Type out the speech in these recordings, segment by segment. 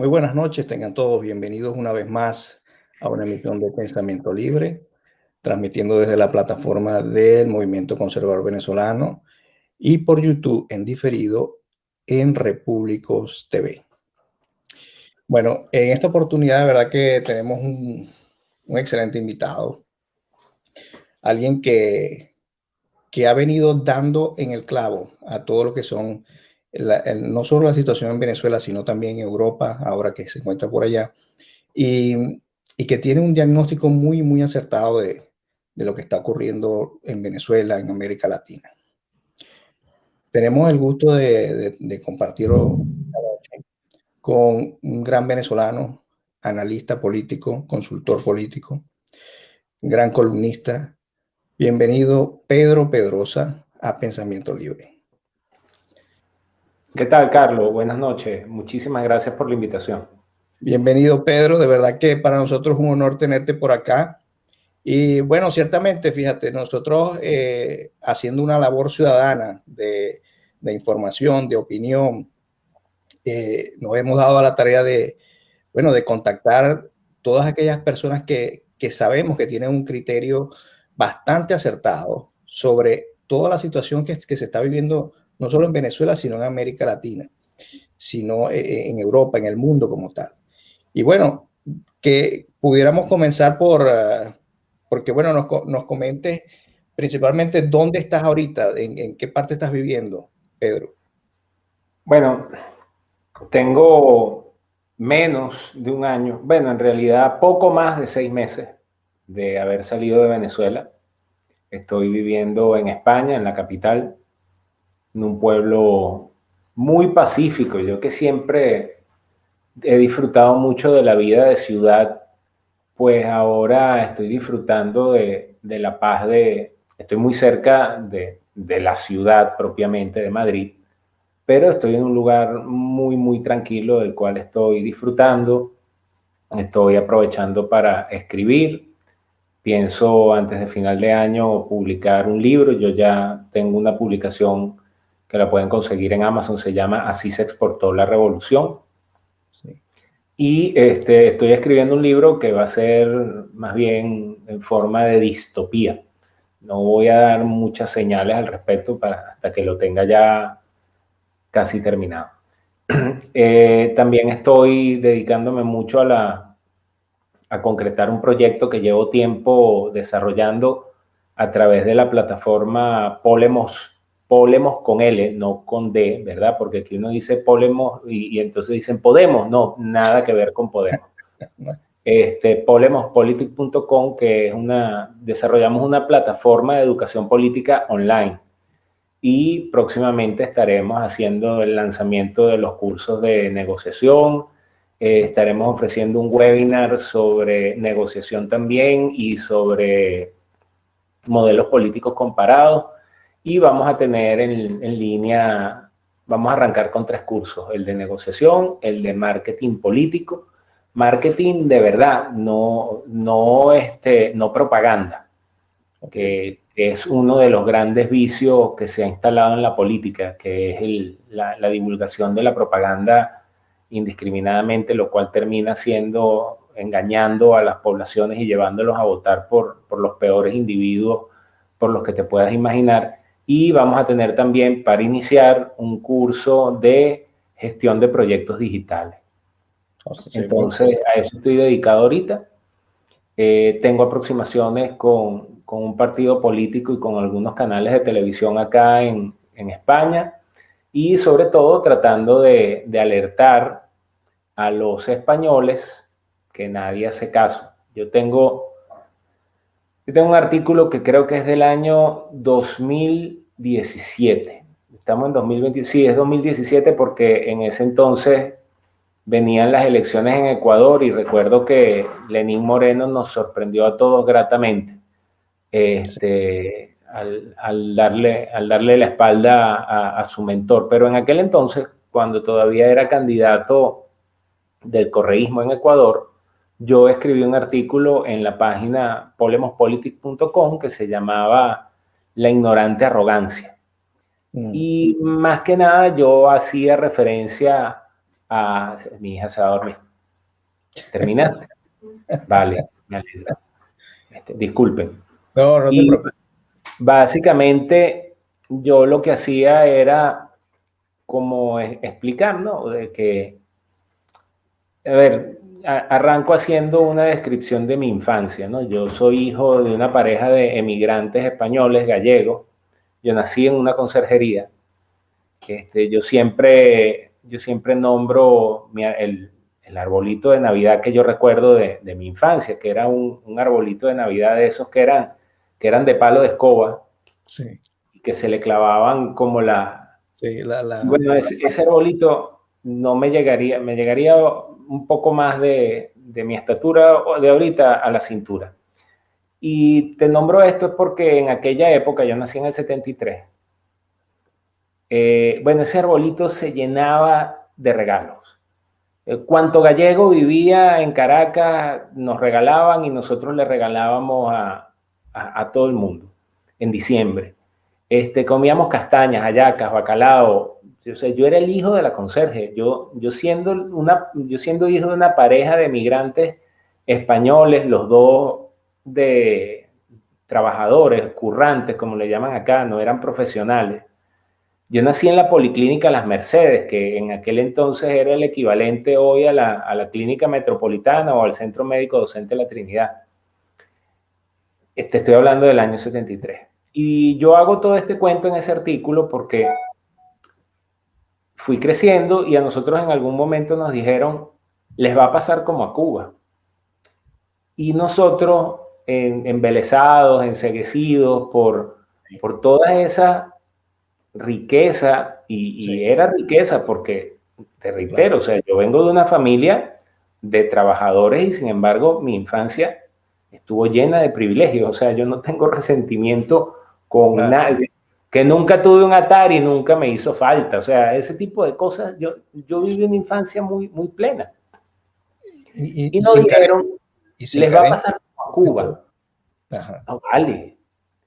Muy buenas noches, tengan todos bienvenidos una vez más a una emisión de Pensamiento Libre, transmitiendo desde la plataforma del Movimiento Conservador Venezolano y por YouTube en diferido en Repúblicos TV. Bueno, en esta oportunidad de verdad que tenemos un, excelente invitado, alguien que, que ha venido dando en el clavo a todo lo que son no solo la situación en Venezuela, sino también en Europa, ahora que se encuentra por allá, y, que tiene un diagnóstico muy, muy acertado de, lo que está ocurriendo en Venezuela, en América Latina. Tenemos el gusto de, de, de compartirlo con un gran venezolano, analista político, consultor político, gran columnista. Bienvenido, Pedro Pedrosa, a Pensamiento Libre. ¿Qué tal, Carlos? Buenas noches. Muchísimas gracias por la invitación. Bienvenido, Pedro. De verdad que para nosotros es un honor tenerte por acá. Y bueno, ciertamente, fíjate, nosotros eh, haciendo una labor ciudadana de, información, de opinión, eh, nos hemos dado a la tarea de, bueno, de contactar todas aquellas personas que, que sabemos que tienen un criterio bastante acertado sobre toda la situación que se está viviendo no solo en Venezuela, sino en América Latina, sino eh, eh, en Europa, en el mundo como tal. Y bueno, que pudiéramos comenzar por, uh, porque bueno, nos, nos comentes principalmente dónde estás ahorita, en, en, qué parte estás viviendo, Pedro. Bueno, tengo menos de un año, bueno, en realidad poco más de seis meses de haber salido de Venezuela. Estoy viviendo en España, en la capital, en un pueblo muy pacífico. Yo que siempre he disfrutado mucho de la vida de ciudad, pues ahora estoy disfrutando de, de la paz de, estoy muy cerca de, de, la ciudad propiamente de Madrid, pero estoy en un lugar muy, muy tranquilo del cual estoy disfrutando, estoy aprovechando para escribir, pienso antes de final de año publicar un libro, yo ya tengo una publicación que la pueden conseguir en Amazon, se llama Así se exportó la revolución. Sí. Y este, estoy escribiendo un libro que va a ser más bien en forma de distopía. No voy a dar muchas señales al respecto para, hasta que lo tenga ya casi terminado. Eh, también estoy dedicándome mucho a, la, a concretar un proyecto que llevo tiempo desarrollando a través de la plataforma Polemos Polemos con L, no con D, ¿verdad? Porque aquí uno dice Polemos y, y entonces dicen Podemos, no, nada que ver con Podemos. Este, polemospolitic.com, que es una, desarrollamos una plataforma de educación política online y próximamente estaremos haciendo el lanzamiento de los cursos de negociación, eh, estaremos ofreciendo un webinar sobre negociación también y sobre modelos políticos comparados y vamos a tener en, en, línea, vamos a arrancar con tres cursos, el de negociación, el de marketing político, marketing de verdad, no, no, este, no propaganda, que es uno de los grandes vicios que se ha instalado en la política, que es el, la, la divulgación de la propaganda indiscriminadamente, lo cual termina siendo engañando a las poblaciones y llevándolos a votar por, por los peores individuos por los que te puedas imaginar y vamos a tener también para iniciar un curso de gestión de proyectos digitales. Entonces, a eso estoy dedicado ahorita. Eh, tengo aproximaciones con, con, un partido político y con algunos canales de televisión acá en, en España y sobre todo tratando de, de, alertar a los españoles que nadie hace caso. Yo tengo, yo tengo un artículo que creo que es del año 2000 2017. Estamos en 2020, sí, es 2017 porque en ese entonces venían las elecciones en Ecuador y recuerdo que Lenín Moreno nos sorprendió a todos gratamente este, al, al, darle, al darle la espalda a, a, su mentor. Pero en aquel entonces, cuando todavía era candidato del correísmo en Ecuador, yo escribí un artículo en la página polemospolitic.com que se llamaba la ignorante arrogancia. Mm. Y más que nada yo hacía referencia a... Mi hija se va a dormir. ¿Terminaste? vale, me alegro. Este, disculpen. No, no te preocupes. Básicamente, yo lo que hacía era como explicar, ¿no? De que, a ver, arranco haciendo una descripción de mi infancia, ¿no? Yo soy hijo de una pareja de emigrantes españoles gallegos. Yo nací en una conserjería. Este, yo siempre, yo siempre nombro el, el, arbolito de Navidad que yo recuerdo de, de mi infancia, que era un, un, arbolito de Navidad de esos que eran, que eran de palo de escoba. Sí. Y que se le clavaban como la... Sí, la, la bueno, ese, ese arbolito no me llegaría, me llegaría un poco más de, mi estatura de ahorita a la cintura. Y te nombro esto porque en aquella época, yo nací en el 73, eh, bueno, ese arbolito se llenaba de regalos. Eh, cuanto gallego vivía en Caracas, nos regalaban y nosotros le regalábamos a, a todo el mundo en diciembre. Este, comíamos castañas, hallacas, bacalao, o sea, yo era el hijo de la conserje. Yo, yo, siendo una, yo siendo hijo de una pareja de migrantes españoles, los dos de trabajadores, currantes, como le llaman acá, no eran profesionales. Yo nací en la Policlínica Las Mercedes, que en aquel entonces era el equivalente hoy a la, a la Clínica Metropolitana o al Centro Médico Docente de la Trinidad. Este, estoy hablando del año 73. Y yo hago todo este cuento en ese artículo porque fui creciendo y a nosotros en algún momento nos dijeron, les va a pasar como a Cuba. Y nosotros, en, embelesados, enseguecidos por, por toda esa riqueza, y, era riqueza porque, te reitero, o sea, yo vengo de una familia de trabajadores y sin embargo mi infancia estuvo llena de privilegios, o sea, yo no tengo resentimiento con nadie, que nunca tuve un Atari, nunca me hizo falta. O sea, ese tipo de cosas, yo, yo viví una infancia muy, muy plena. Y, y, nos dijeron, les va a pasar a Cuba. Ajá. vale.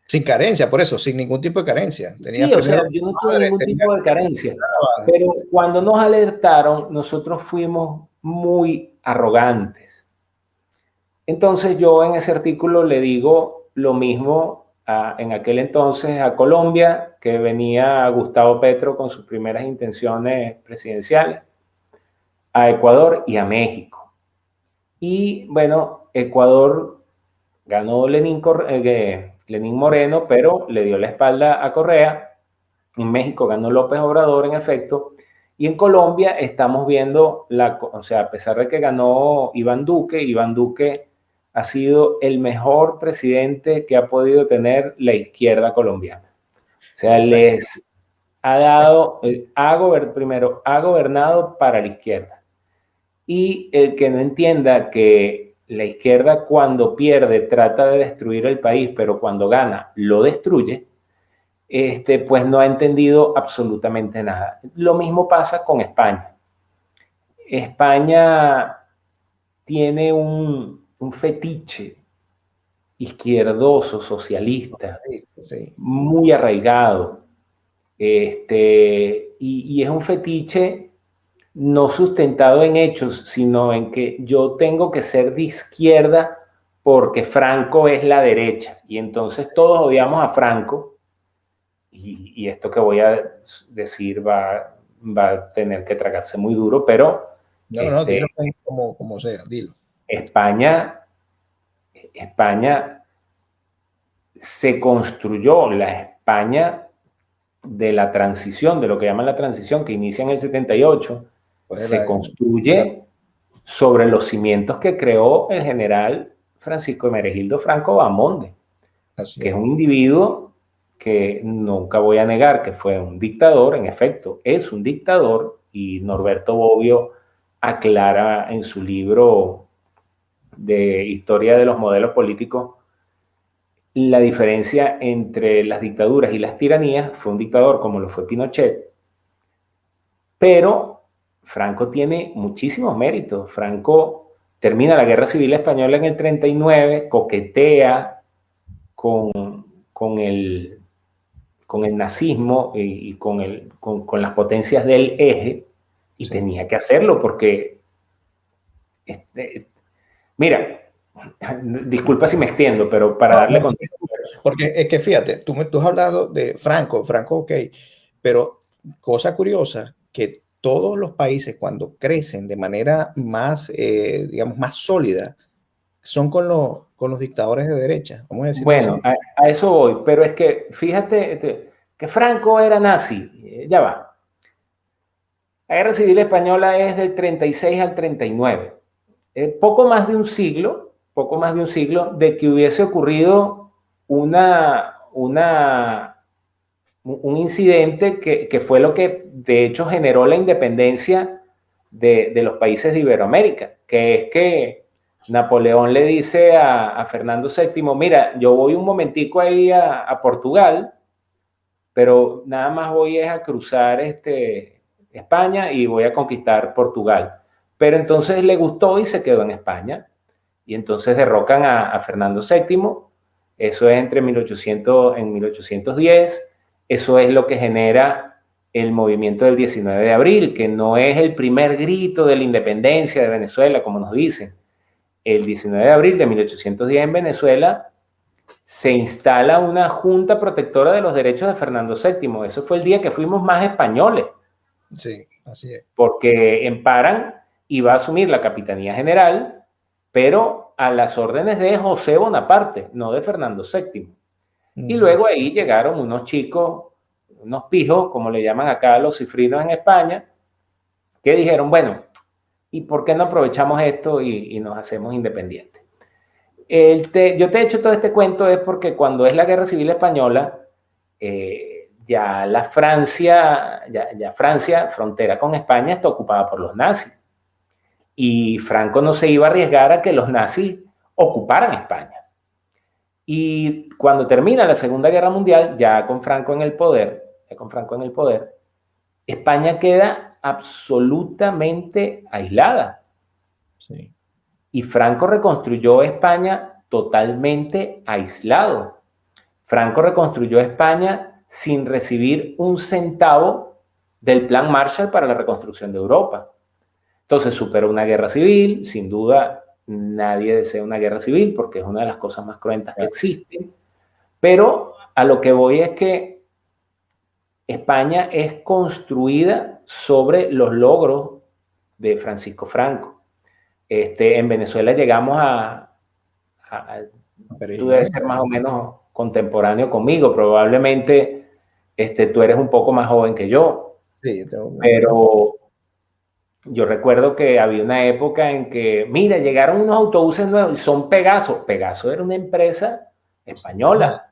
Sin carencia, por eso, sin ningún tipo de carencia. sí, o sea, yo no tuve ningún tipo de carencia. Pero cuando nos alertaron, nosotros fuimos muy arrogantes. Entonces yo en ese artículo le digo lo mismo en aquel entonces a Colombia, que venía Gustavo Petro con sus primeras intenciones presidenciales, a Ecuador y a México. Y bueno, Ecuador ganó Lenín, eh, Moreno, pero le dio la espalda a Correa. En México ganó López Obrador, en efecto. Y en Colombia estamos viendo, la, o sea, a pesar de que ganó Iván Duque, Iván Duque ha sido el mejor presidente que ha podido tener la izquierda colombiana. O sea, les ha dado, eh, ha primero, ha gobernado para la izquierda. Y el que no entienda que la izquierda cuando pierde trata de destruir el país, pero cuando gana lo destruye, este, pues no ha entendido absolutamente nada. Lo mismo pasa con España. España tiene un, un fetiche izquierdoso, socialista, muy arraigado. Este, y, es un fetiche no sustentado en hechos, sino en que yo tengo que ser de izquierda porque Franco es la derecha. Y entonces todos odiamos a Franco. Y, esto que voy a decir va, va, a tener que tragarse muy duro, pero... No, no, este, dilo como, como sea, dilo. España, España se construyó, la España de la transición, de lo que llaman la transición, que inicia en el 78, pues se construye sobre los cimientos que creó el general Francisco Meregildo Franco Bamonde, que es. un individuo que nunca voy a negar que fue un dictador, en efecto, es un dictador, y Norberto Bobbio aclara en su libro de historia de los modelos políticos, la diferencia entre las dictaduras y las tiranías fue un dictador como lo fue Pinochet, pero Franco tiene muchísimos méritos. Franco termina la Guerra Civil Española en el 39, coquetea con, con, el, con el nazismo y, con, el, con, con las potencias del eje, Y tenía que hacerlo porque, este, mira, disculpa si me extiendo, pero para darle contexto. Porque es que fíjate, tú, tú has hablado de Franco, Franco, ok, pero cosa curiosa, que todos los países cuando crecen de manera más, eh, digamos, más sólida, son con los, con los dictadores de derecha. Vamos a decir bueno, a, eso voy, pero es que fíjate este, que Franco era nazi, eh, ya va. La guerra civil española es del 36 al 39. Eh, poco más de un siglo, poco más de un siglo de que hubiese ocurrido una, un incidente que, que fue lo que de hecho generó la independencia de, de los países de Iberoamérica, que es que Napoleón le dice a, Fernando VII, mira, yo voy un momentico ahí a, Portugal, pero nada más voy a cruzar este, España y voy a conquistar Portugal. Pero entonces le gustó y se quedó en España. Y entonces derrocan a, Fernando VII. Eso es entre 1800, en 1810. Eso es lo que genera el movimiento del 19 de abril, que no es el primer grito de la independencia de Venezuela, como nos dicen el 19 de abril de 1810 en Venezuela se instala una junta protectora de los derechos de Fernando VII. Eso fue el día que fuimos más españoles. Sí, así es. Porque en Paran iba a asumir la Capitanía General, pero a las órdenes de José Bonaparte, no de Fernando VII. Y luego ahí llegaron unos chicos, unos pijos, como le llaman acá a los cifrinos en España, que dijeron, bueno, ¿Y por qué no aprovechamos esto y, nos hacemos independientes? yo te he hecho todo este cuento es porque cuando es la Guerra Civil Española, eh, ya la Francia, ya, Francia, frontera con España, está ocupada por los nazis. Y Franco no se iba a arriesgar a que los nazis ocuparan España. Y cuando termina la Segunda Guerra Mundial, ya con Franco en el poder, ya con Franco en el poder, España queda absolutamente aislada. Y Franco reconstruyó España totalmente aislado. Franco reconstruyó España sin recibir un centavo del plan Marshall para la reconstrucción de Europa. Entonces superó una guerra civil, sin duda nadie desea una guerra civil porque es una de las cosas más cruentas que existen, pero a lo que voy es que España es construida sobre los logros de Francisco Franco. Este, en Venezuela llegamos a, tú debes ser más o menos contemporáneo conmigo, probablemente este, tú eres un poco más joven que yo, sí, pero yo recuerdo que había una época en que, mira, llegaron unos autobuses nuevos y son Pegaso. Pegaso era una empresa española.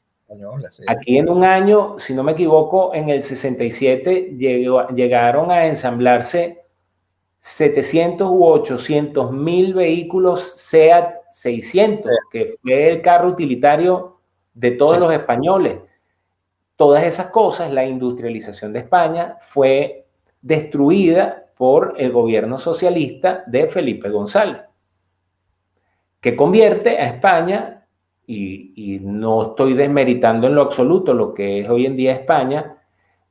Aquí en un año, si no me equivoco, en el 67 llegaron a ensamblarse 700 u 800 mil vehículos SEAT 600, que fue el carro utilitario de todos los españoles. Todas esas cosas, la industrialización de España fue destruida por el gobierno socialista de Felipe González, que convierte a España y, no estoy desmeritando en lo absoluto lo que es hoy en día España,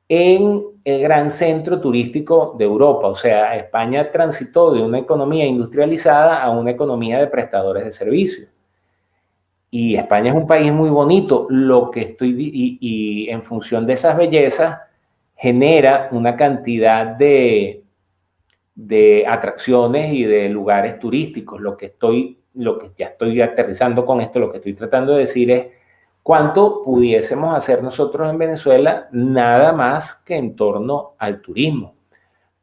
en el gran centro turístico de Europa. O sea, España transitó de una economía industrializada a una economía de prestadores de servicios. Y España es un país muy bonito, lo que estoy, y, y en función de esas bellezas, genera una cantidad de, de atracciones y de lugares turísticos. Lo que estoy lo que ya estoy aterrizando con esto, lo que estoy tratando de decir es cuánto pudiésemos hacer nosotros en Venezuela nada más que en torno al turismo.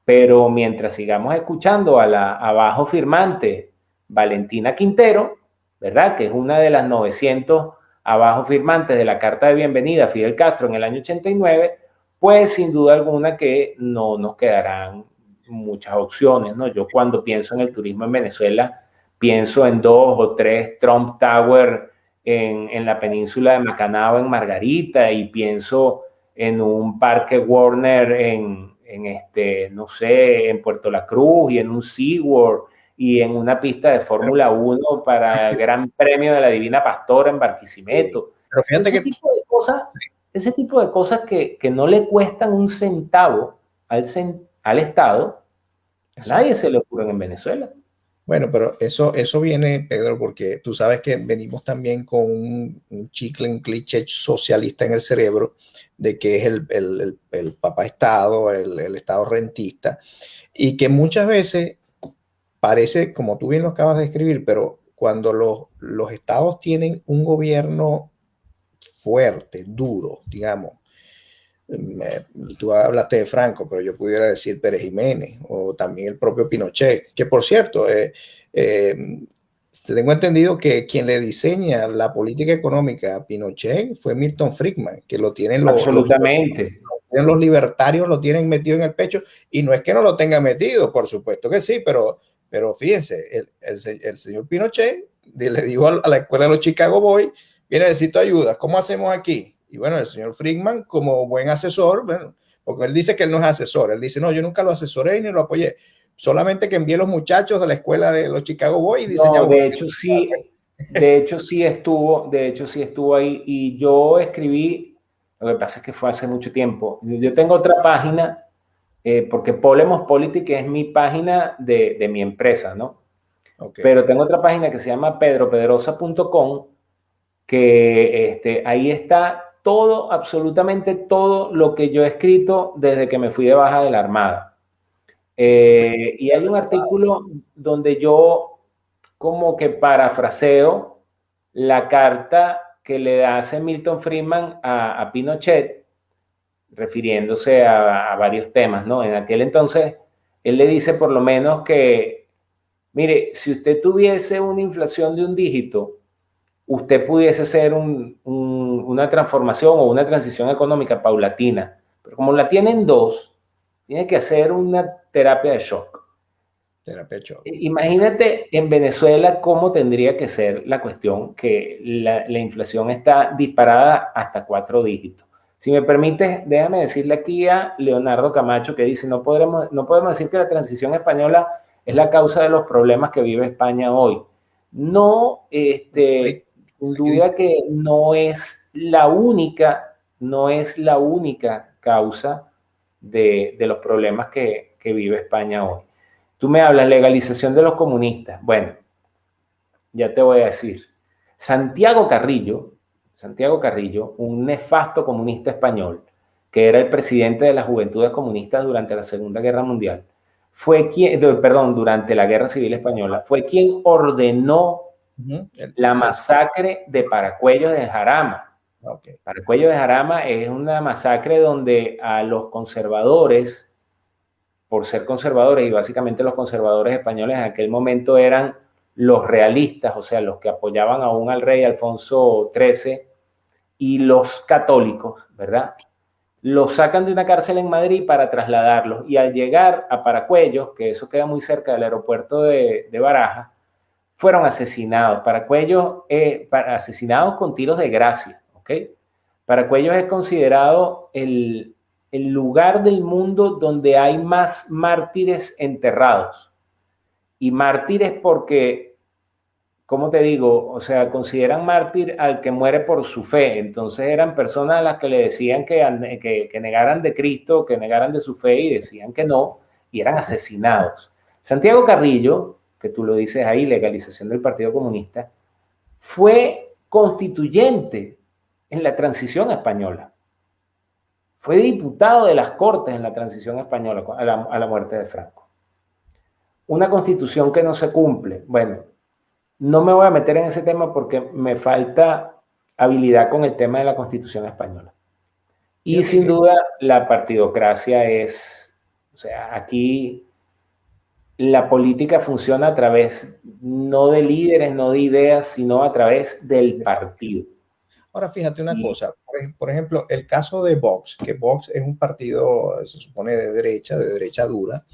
Pero mientras sigamos escuchando a la abajo firmante Valentina Quintero, ¿verdad? Que es una de las 900 abajo firmantes de la carta de bienvenida a Fidel Castro en el año 89, pues sin duda alguna que no nos quedarán muchas opciones, ¿no? Yo cuando pienso en el turismo en Venezuela, Pienso en dos o tres Trump Tower en, la península de Macanao, en Margarita, y pienso en un parque Warner en, este, no sé, en Puerto La Cruz y en un SeaWorld y en una pista de Fórmula 1 para el Gran Premio de la Divina Pastora en Barquisimeto. ese, que... tipo de cosas, ese tipo de cosas que, no le cuestan un centavo al, al Estado, nadie se le ocurre en Venezuela. Bueno, pero eso, eso viene, Pedro, porque tú sabes que venimos también con un, chicle, un cliché socialista en el cerebro de que es el, el, el, papá Estado, el, el, Estado rentista, y que muchas veces parece, como tú bien lo acabas de escribir, pero cuando los, los estados tienen un gobierno fuerte, duro, digamos, tú hablaste de Franco, pero yo pudiera decir Pérez Jiménez o también el propio Pinochet, que por cierto, eh, eh, tengo entendido que quien le diseña la política económica a Pinochet fue Milton Friedman, que lo tienen los, Absolutamente. Los, los libertarios, lo tienen metido en el pecho, y no es que no lo tenga metido, por supuesto que sí, pero, pero fíjense, el, el, señor Pinochet le dijo a la escuela de los Chicago Boys, viene, necesito ayuda, ¿cómo hacemos aquí? Y bueno, el señor Friedman, como buen asesor, bueno, porque él dice que él no es asesor, él dice, no, yo nunca lo asesoré ni lo apoyé, solamente que envié los muchachos de la escuela de los Chicago Boys y No, de hecho, sí, de hecho, sí estuvo, de hecho, sí estuvo ahí y yo escribí, lo que pasa es que fue hace mucho tiempo, yo tengo otra página, eh, porque Polemos Politics es mi página de, de mi empresa, ¿no? Pero tengo otra página que se llama pedropedrosa.com, que este, ahí está todo, absolutamente todo lo que yo he escrito desde que me fui de baja de la Armada. Eh, y hay un artículo donde yo como que parafraseo la carta que le hace Milton Friedman a, Pinochet, refiriéndose a, a, varios temas, ¿no? En aquel entonces, él le dice por lo menos que, mire, si usted tuviese una inflación de un dígito, usted pudiese hacer una transformación o una transición económica paulatina. Pero como la tienen dos, tiene que hacer una terapia de shock. Terapia de shock. Imagínate en Venezuela cómo tendría que ser la cuestión que la, inflación está disparada hasta cuatro dígitos. Si me permite, déjame decirle aquí a Leonardo Camacho que dice, no podemos, no podemos decir que la transición española es la causa de los problemas que vive España hoy. No, este, sin duda que no es la única, no es la única causa de, los problemas que, vive España hoy. Tú me hablas legalización de los comunistas. Bueno, ya te voy a decir. Santiago Carrillo, Santiago Carrillo, un nefasto comunista español, que era el presidente de las Juventudes Comunistas durante la Segunda Guerra Mundial, fue quien, perdón, durante la Guerra Civil Española, fue quien ordenó la masacre de Paracuellos de Jarama. Okay. Paracuellos de Jarama es una masacre donde a los conservadores, por ser conservadores, y básicamente los conservadores españoles en aquel momento eran los realistas, o sea, los que apoyaban aún al rey Alfonso XIII, y los católicos, ¿verdad? Los sacan de una cárcel en Madrid para trasladarlos. Y al llegar a Paracuellos, que eso queda muy cerca del aeropuerto de, de Baraja, fueron asesinados. para eh, para, asesinados con tiros de gracia, ¿ok? Paracuellos es considerado el, el lugar del mundo donde hay más mártires enterrados. Y mártires porque, ¿cómo te digo? O sea, consideran mártir al que muere por su fe. Entonces eran personas a las que le decían que, que, que negaran de Cristo, que negaran de su fe y decían que no, y eran asesinados. Santiago Carrillo, que tú lo dices ahí, legalización del Partido Comunista, fue constituyente en la transición española. Fue diputado de las Cortes en la transición española a la, a la muerte de Franco. Una constitución que no se cumple. Bueno, no me voy a meter en ese tema porque me falta habilidad con el tema de la constitución española. Y sin duda la partidocracia es, o sea, aquí la política funciona a través no de líderes, no de ideas, sino a través del partido. Ahora fíjate una cosa, por, ejemplo, el caso de Vox, que Vox es un partido, se supone de derecha, de derecha dura,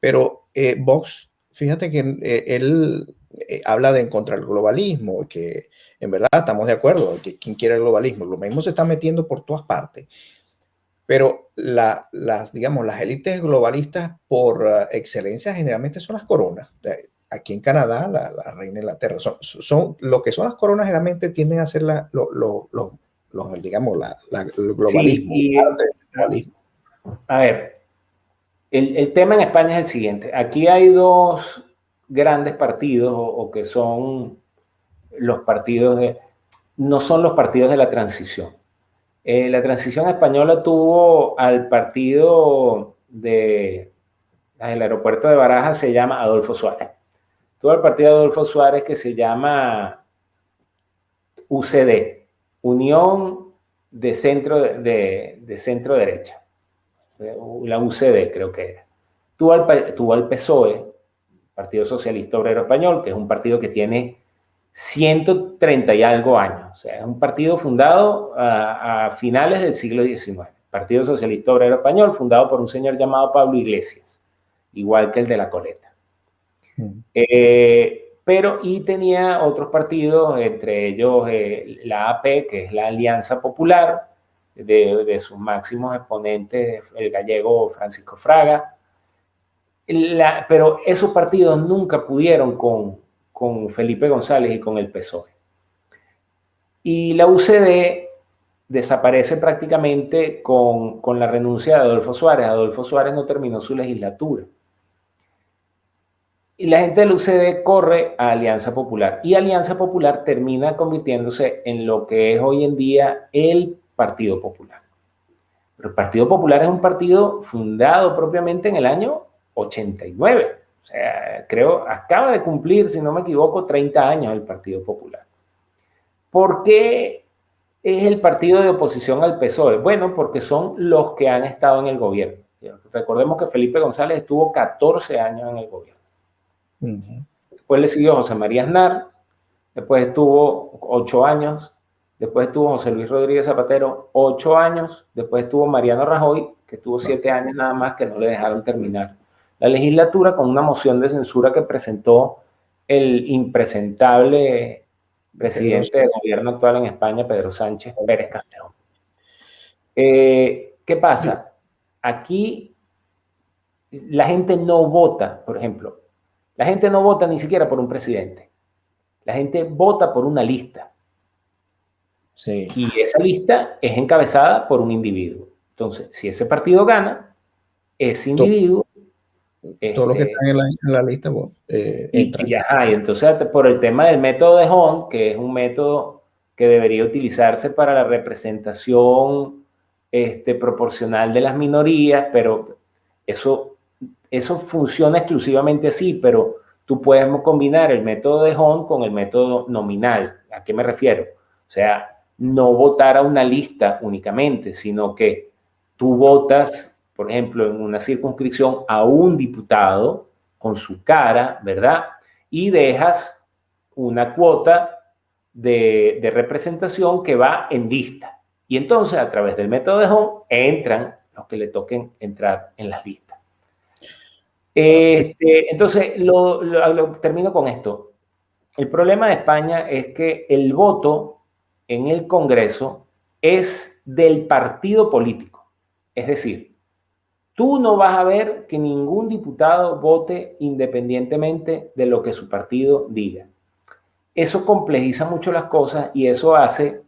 pero eh, Vox, fíjate que eh, él eh, habla de en contra del globalismo, que en verdad estamos de acuerdo, que quien quiere el globalismo, lo mismo se está metiendo por todas partes. Pero las, digamos, las élites globalistas por eh, excelencia generalmente son las coronas. Aquí en Canadá, la, reina Inglaterra, son, son, lo que son las coronas generalmente tienden a ser la, digamos, la, el globalismo, A ver, el, tema en España es el siguiente. Aquí hay dos grandes partidos o, que son los partidos de... No son los partidos de la transición. Eh, la transición española tuvo al partido de... El aeropuerto de Baraja se llama Adolfo Suárez. Tuvo al partido de Adolfo Suárez que se llama UCD, Unión de Centro, de, centro Derecha la UCD creo que era. Tuvo al, tuvo al PSOE, Partido Socialista Obrero Español, que es un partido que tiene 130 y algo años. O sea, es un partido fundado a, finales del siglo XIX. Partido Socialista Obrero Español, fundado por un señor llamado Pablo Iglesias, igual que el de la Coleta. Mm. Eh, pero y tenía otros partidos, entre ellos eh, la AP, que es la Alianza Popular, de, sus máximos exponentes, el gallego Francisco Fraga. pero esos partidos nunca pudieron con, con Felipe González y con el PSOE. Y la UCD desaparece prácticamente con, con, la renuncia de Adolfo Suárez. Adolfo Suárez no terminó su legislatura. Y la gente de la UCD corre a Alianza Popular. Y Alianza Popular termina convirtiéndose en lo que es hoy en día el Partido Popular. Pero el Partido Popular es un partido fundado propiamente en el año 89. O sea, creo, acaba de cumplir, si no me equivoco, 30 años el Partido Popular. ¿Por qué es el partido de oposición al PSOE? Bueno, porque son los que han estado en el gobierno. Recordemos que Felipe González estuvo 14 años en el gobierno. Después le siguió José María Aznar, después estuvo 8 años después estuvo José Luis Rodríguez Zapatero ocho años, después estuvo Mariano Rajoy, que estuvo siete años nada más, que no le dejaron terminar la legislatura con una moción de censura que presentó el impresentable presidente del gobierno actual en España, Pedro Sánchez Pérez Castellón. Eh, ¿Qué pasa? Aquí la gente no vota, por ejemplo, la gente no vota ni siquiera por un presidente. La gente vota por una lista. Y esa lista es encabezada por un individuo. Entonces, si ese partido gana, ese individuo... Todos los que este, están en la, lista pues, eh, y, y, entonces por el tema del método de Hond, que es un método que debería utilizarse para la representación este, proporcional de las minorías, pero eso, eso funciona exclusivamente así, pero tú puedes combinar el método de Hond con el método nominal. ¿A qué me refiero? O sea, no votar a una lista únicamente, sino que tú votas, por ejemplo, en una circunscripción a un diputado con su cara, ¿verdad? Y dejas una cuota de, representación que va en lista. Y entonces, a través del método de Home, entran los que le toquen entrar en las listas. Este, entonces, termino con esto. El problema de España es que el voto en el Congreso es del partido político. Es decir, tú no vas a ver que ningún diputado vote independientemente de lo que su partido diga. Eso complejiza mucho las cosas y eso hace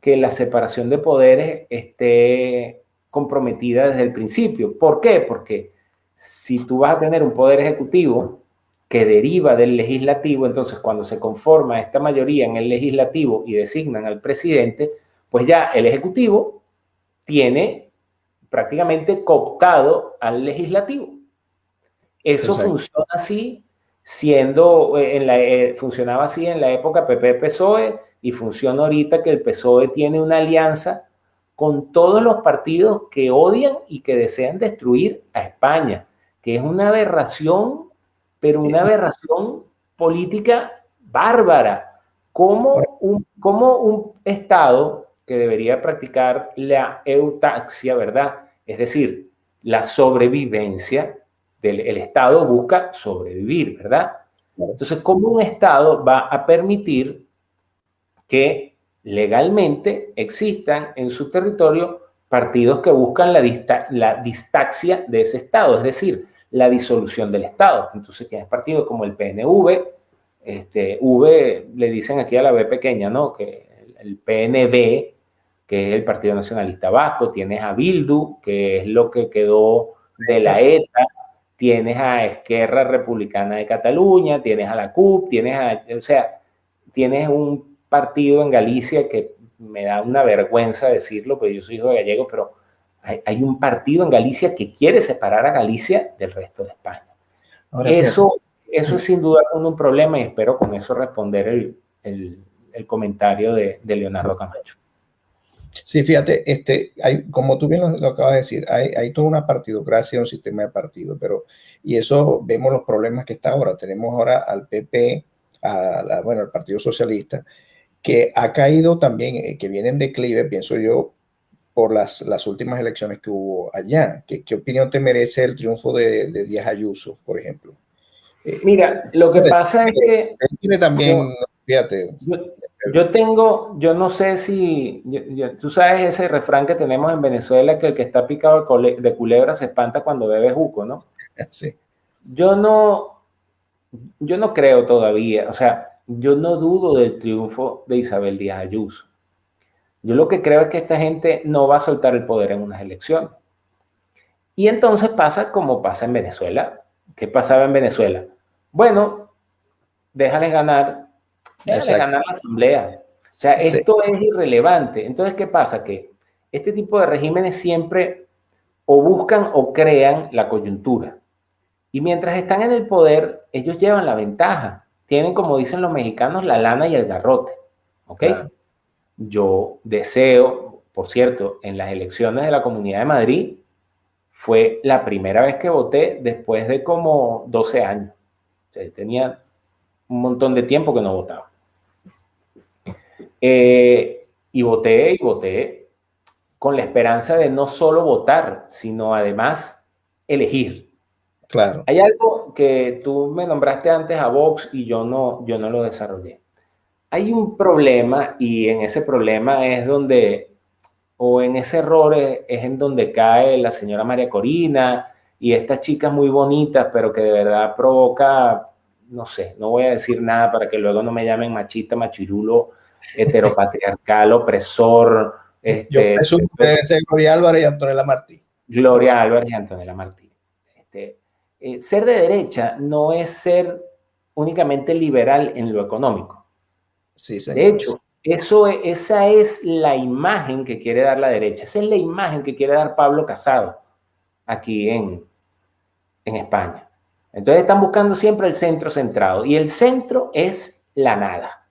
que la separación de poderes esté comprometida desde el principio. ¿Por qué? Porque si tú vas a tener un poder ejecutivo que deriva del legislativo, entonces cuando se conforma esta mayoría en el legislativo y designan al presidente, pues ya el ejecutivo tiene prácticamente cooptado al legislativo. Eso funciona así, siendo, eh, en la, eh, funcionaba así en la época PP-PSOE y funciona ahorita que el PSOE tiene una alianza con todos los partidos que odian y que desean destruir a España, que es una aberración pero una aberración política bárbara. Como un, como un Estado que debería practicar la eutaxia, ¿verdad? Es decir, la sobrevivencia del el Estado busca sobrevivir, ¿verdad? Entonces, ¿cómo un Estado va a permitir que legalmente existan en su territorio partidos que buscan la, la distaxia de ese Estado? Es decir, la disolución del Estado. Entonces tienes partidos como el PNV, este, V le dicen aquí a la B pequeña, ¿no? Que el PNB, que es el Partido Nacionalista Vasco, tienes a Bildu, que es lo que quedó de la ETA, tienes a Esquerra Republicana de Cataluña, tienes a la CUP, tienes a, o sea, tienes un partido en Galicia que me da una vergüenza decirlo, porque yo soy hijo de gallego, pero hay, un partido en Galicia que quiere separar a Galicia del resto de España. eso, eso es sin duda un problema y espero con eso responder el, el, comentario de, de, Leonardo Camacho. Sí, fíjate, este, hay, como tú bien lo, acabas de decir, hay, hay, toda una partidocracia, un sistema de partido, pero, y eso vemos los problemas que está ahora. Tenemos ahora al PP, a bueno, al Partido Socialista, que ha caído también, eh, que viene en declive, pienso yo, por las, las últimas elecciones que hubo allá. ¿Qué, ¿Qué, opinión te merece el triunfo de, de Díaz Ayuso, por ejemplo? Eh, Mira, lo que pasa es que... Él tiene también, fíjate... Yo, tengo, yo no sé si, tú sabes ese refrán que tenemos en Venezuela, que el que está picado de culebra se espanta cuando bebe juco, ¿no? Sí. Yo no, yo no creo todavía, o sea, yo no dudo del triunfo de Isabel Díaz Ayuso. Yo lo que creo es que esta gente no va a soltar el poder en unas elecciones. Y entonces pasa como pasa en Venezuela. ¿Qué pasaba en Venezuela? Bueno, déjales ganar, déjales ganar la asamblea. O sea, esto es irrelevante. Entonces, ¿qué pasa? Que este tipo de regímenes siempre o buscan o crean la coyuntura. Y mientras están en el poder, ellos llevan la ventaja tienen, como dicen los mexicanos, la lana y el garrote. ¿Ok? Yo deseo, por cierto, en las elecciones de la Comunidad de Madrid, fue la primera vez que voté después de como 12 años. O sea, tenía un montón de tiempo que no votaba. Eh, y voté y voté con la esperanza de no solo votar, sino además elegir. Claro. Hay algo que tú me nombraste antes a Vox y yo no, yo no lo desarrollé. Hay un problema y en ese problema es donde, o en ese error es, en donde cae la señora María Corina y estas chicas muy bonitas, pero que de verdad provoca, no sé, no voy a decir nada para que luego no me llamen machista, machirulo, heteropatriarcal, opresor. Este, yo presumo que debe ser Gloria Álvarez y Antonella Martí. Gloria Álvarez y Antonella Martí. Este, eh, ser de derecha no es ser únicamente liberal en lo económico. Sí, De hecho, eso, esa es la imagen que quiere dar la derecha. Esa es la imagen que quiere dar Pablo Casado aquí en, en España. Entonces están buscando siempre el centro centrado y el centro es la nada.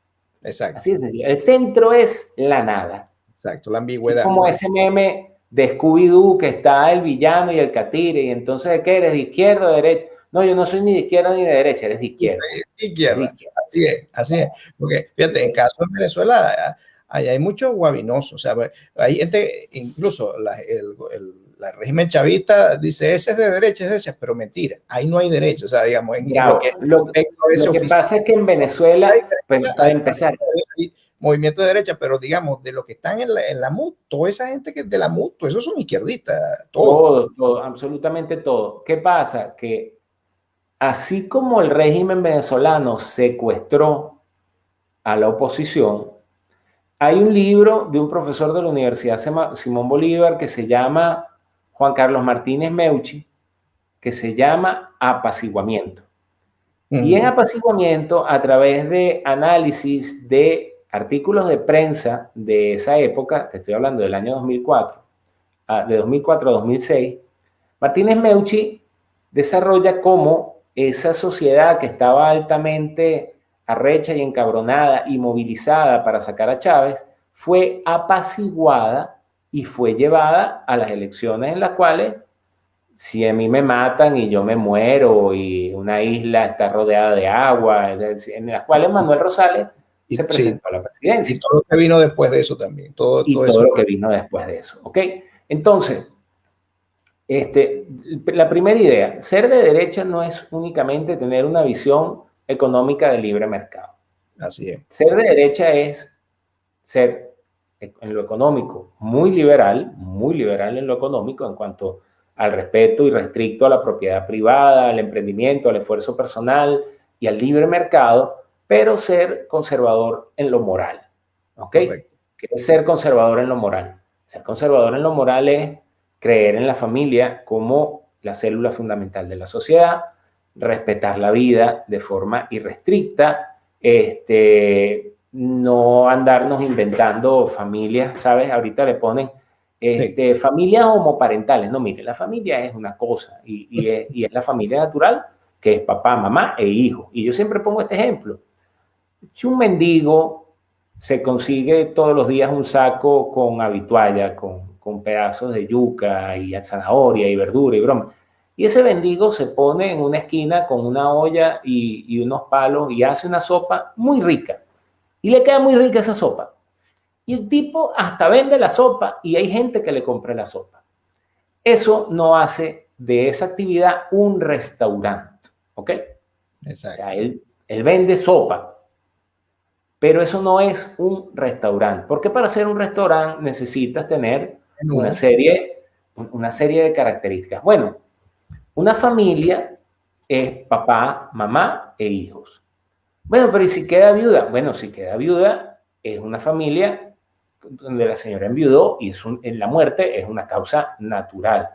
Exacto. Así es El centro es la nada. Exacto, la ambigüedad. como ese meme de Scooby-Doo que está el villano y el catire, y entonces ¿de qué eres? ¿De izquierda o de derecha? No, yo no soy ni de izquierda ni de derecha, eres de izquierda. De izquierda, así es, así es. Porque, fíjate, en caso de Venezuela, ahí hay mucho guabinoso, o sea, hay gente, incluso la, el, régimen chavista dice, ese es de derecha, es de derecha, pero mentira, ahí no hay derecho, o sea, digamos, en, lo que, lo, que pasa es que en Venezuela, pues, para empezar, movimiento de derecha, pero digamos, de los que están en la, en la MUT, toda esa gente que es de la MUT, esos son izquierdistas. Todo. todo, absolutamente todo. ¿Qué pasa? Que así como el régimen venezolano secuestró a la oposición, hay un libro de un profesor de la Universidad Simón Bolívar que se llama Juan Carlos Martínez Meucci, que se llama Apaciguamiento. Y en apaciguamiento, a través de análisis de artículos de prensa de esa época, te estoy hablando del año 2004, ah, de 2004 a 2006, Martínez Meucci desarrolla cómo esa sociedad que estaba altamente arrecha y encabronada y movilizada para sacar a Chávez, fue apaciguada y fue llevada a las elecciones en las cuales, si a mí me matan y yo me muero y una isla está rodeada de agua, en las cuales Manuel Rosales y, se presentó a la presidencia. Y todo lo que vino después de eso también. Todo, y todo, lo que vino después de eso. ¿Ok? Entonces, este, la primera idea, ser de derecha no es únicamente tener una visión económica de libre mercado. Así es. Ser de derecha es ser en lo económico muy liberal, muy liberal en lo económico en cuanto al respeto y restricto a la propiedad privada, al emprendimiento, al esfuerzo personal y al libre mercado, pero ser conservador en lo moral. ¿Ok? ¿Qué es ser conservador en lo moral? Ser conservador en lo moral es creer en la familia como la célula fundamental de la sociedad, respetar la vida de forma irrestricta, este, no andarnos inventando familias, ¿sabes? Ahorita le ponen este, familias homoparentales. No, mire, la familia es una cosa y, es, y, es, la familia natural, que es papá, mamá e hijo. Y yo siempre pongo este ejemplo. Si un mendigo se consigue todos los días un saco con habitualla, con, con pedazos de yuca y zanahoria y verdura y broma, y ese mendigo se pone en una esquina con una olla y, y unos palos y hace una sopa muy rica. Y le queda muy rica esa sopa. Y el tipo hasta vende la sopa y hay gente que le compra la sopa. Eso no hace de esa actividad un restaurante, ¿ok? Exacto. él, él vende sopa, pero eso no es un restaurante, porque para ser un restaurante necesitas tener una serie, una serie de características. Bueno, una familia es papá, mamá e hijos. Bueno, pero ¿y si queda viuda? Bueno, si queda viuda, es una familia donde la señora enviudó y es en la muerte es una causa natural.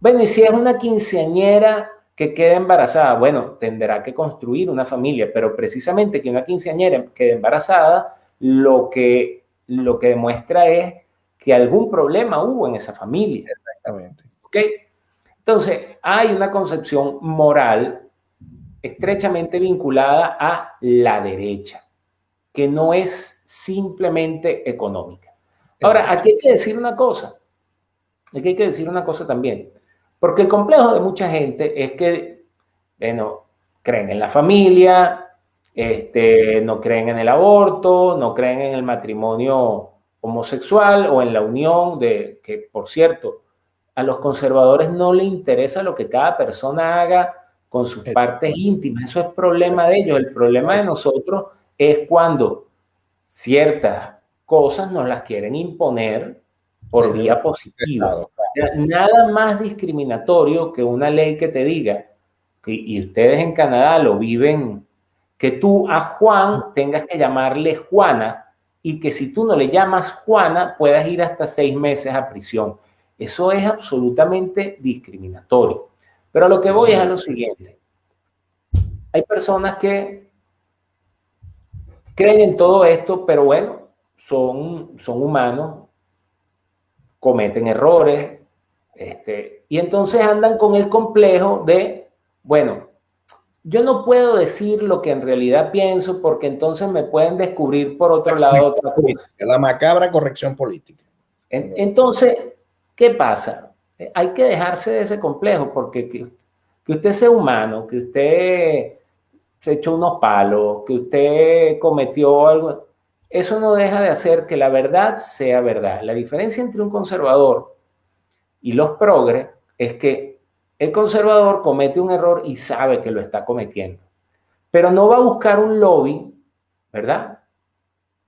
Bueno, y si es una quinceañera que queda embarazada, bueno, tendrá que construir una familia, pero precisamente que una quinceañera quede embarazada, lo que, lo que demuestra es que algún problema hubo en esa familia. Exactamente. ¿Ok? Entonces, hay una concepción moral estrechamente vinculada a la derecha, que no es simplemente económica. Ahora, aquí hay que decir una cosa, aquí hay que decir una cosa también, porque el complejo de mucha gente es que, bueno, creen en la familia, este, no creen en el aborto, no creen en el matrimonio homosexual o en la unión de, que por cierto, a los conservadores no le interesa lo que cada persona haga con sus partes íntimas. Eso es problema de ellos. El problema de nosotros es cuando ciertas cosas nos las quieren imponer por vía positiva. Nada más discriminatorio que una ley que te diga, que, y ustedes en Canadá lo viven, que tú a Juan tengas que llamarle Juana y que si tú no le llamas Juana puedas ir hasta seis meses a prisión. Eso es absolutamente discriminatorio. Pero a lo que voy es a lo siguiente. Hay personas que creen en todo esto, pero bueno, son, son humanos, cometen errores, este, y entonces andan con el complejo de, bueno, yo no puedo decir lo que en realidad pienso porque entonces me pueden descubrir por otro lado otra cosa. La macabra corrección política. Entonces, ¿qué pasa? Hay que dejarse de ese complejo porque que, usted sea humano, que usted se echó unos palos, que usted cometió algo, eso no deja de hacer que la verdad sea verdad. La diferencia entre un conservador y los progres es que el conservador comete un error y sabe que lo está cometiendo, pero no va a buscar un lobby, ¿verdad?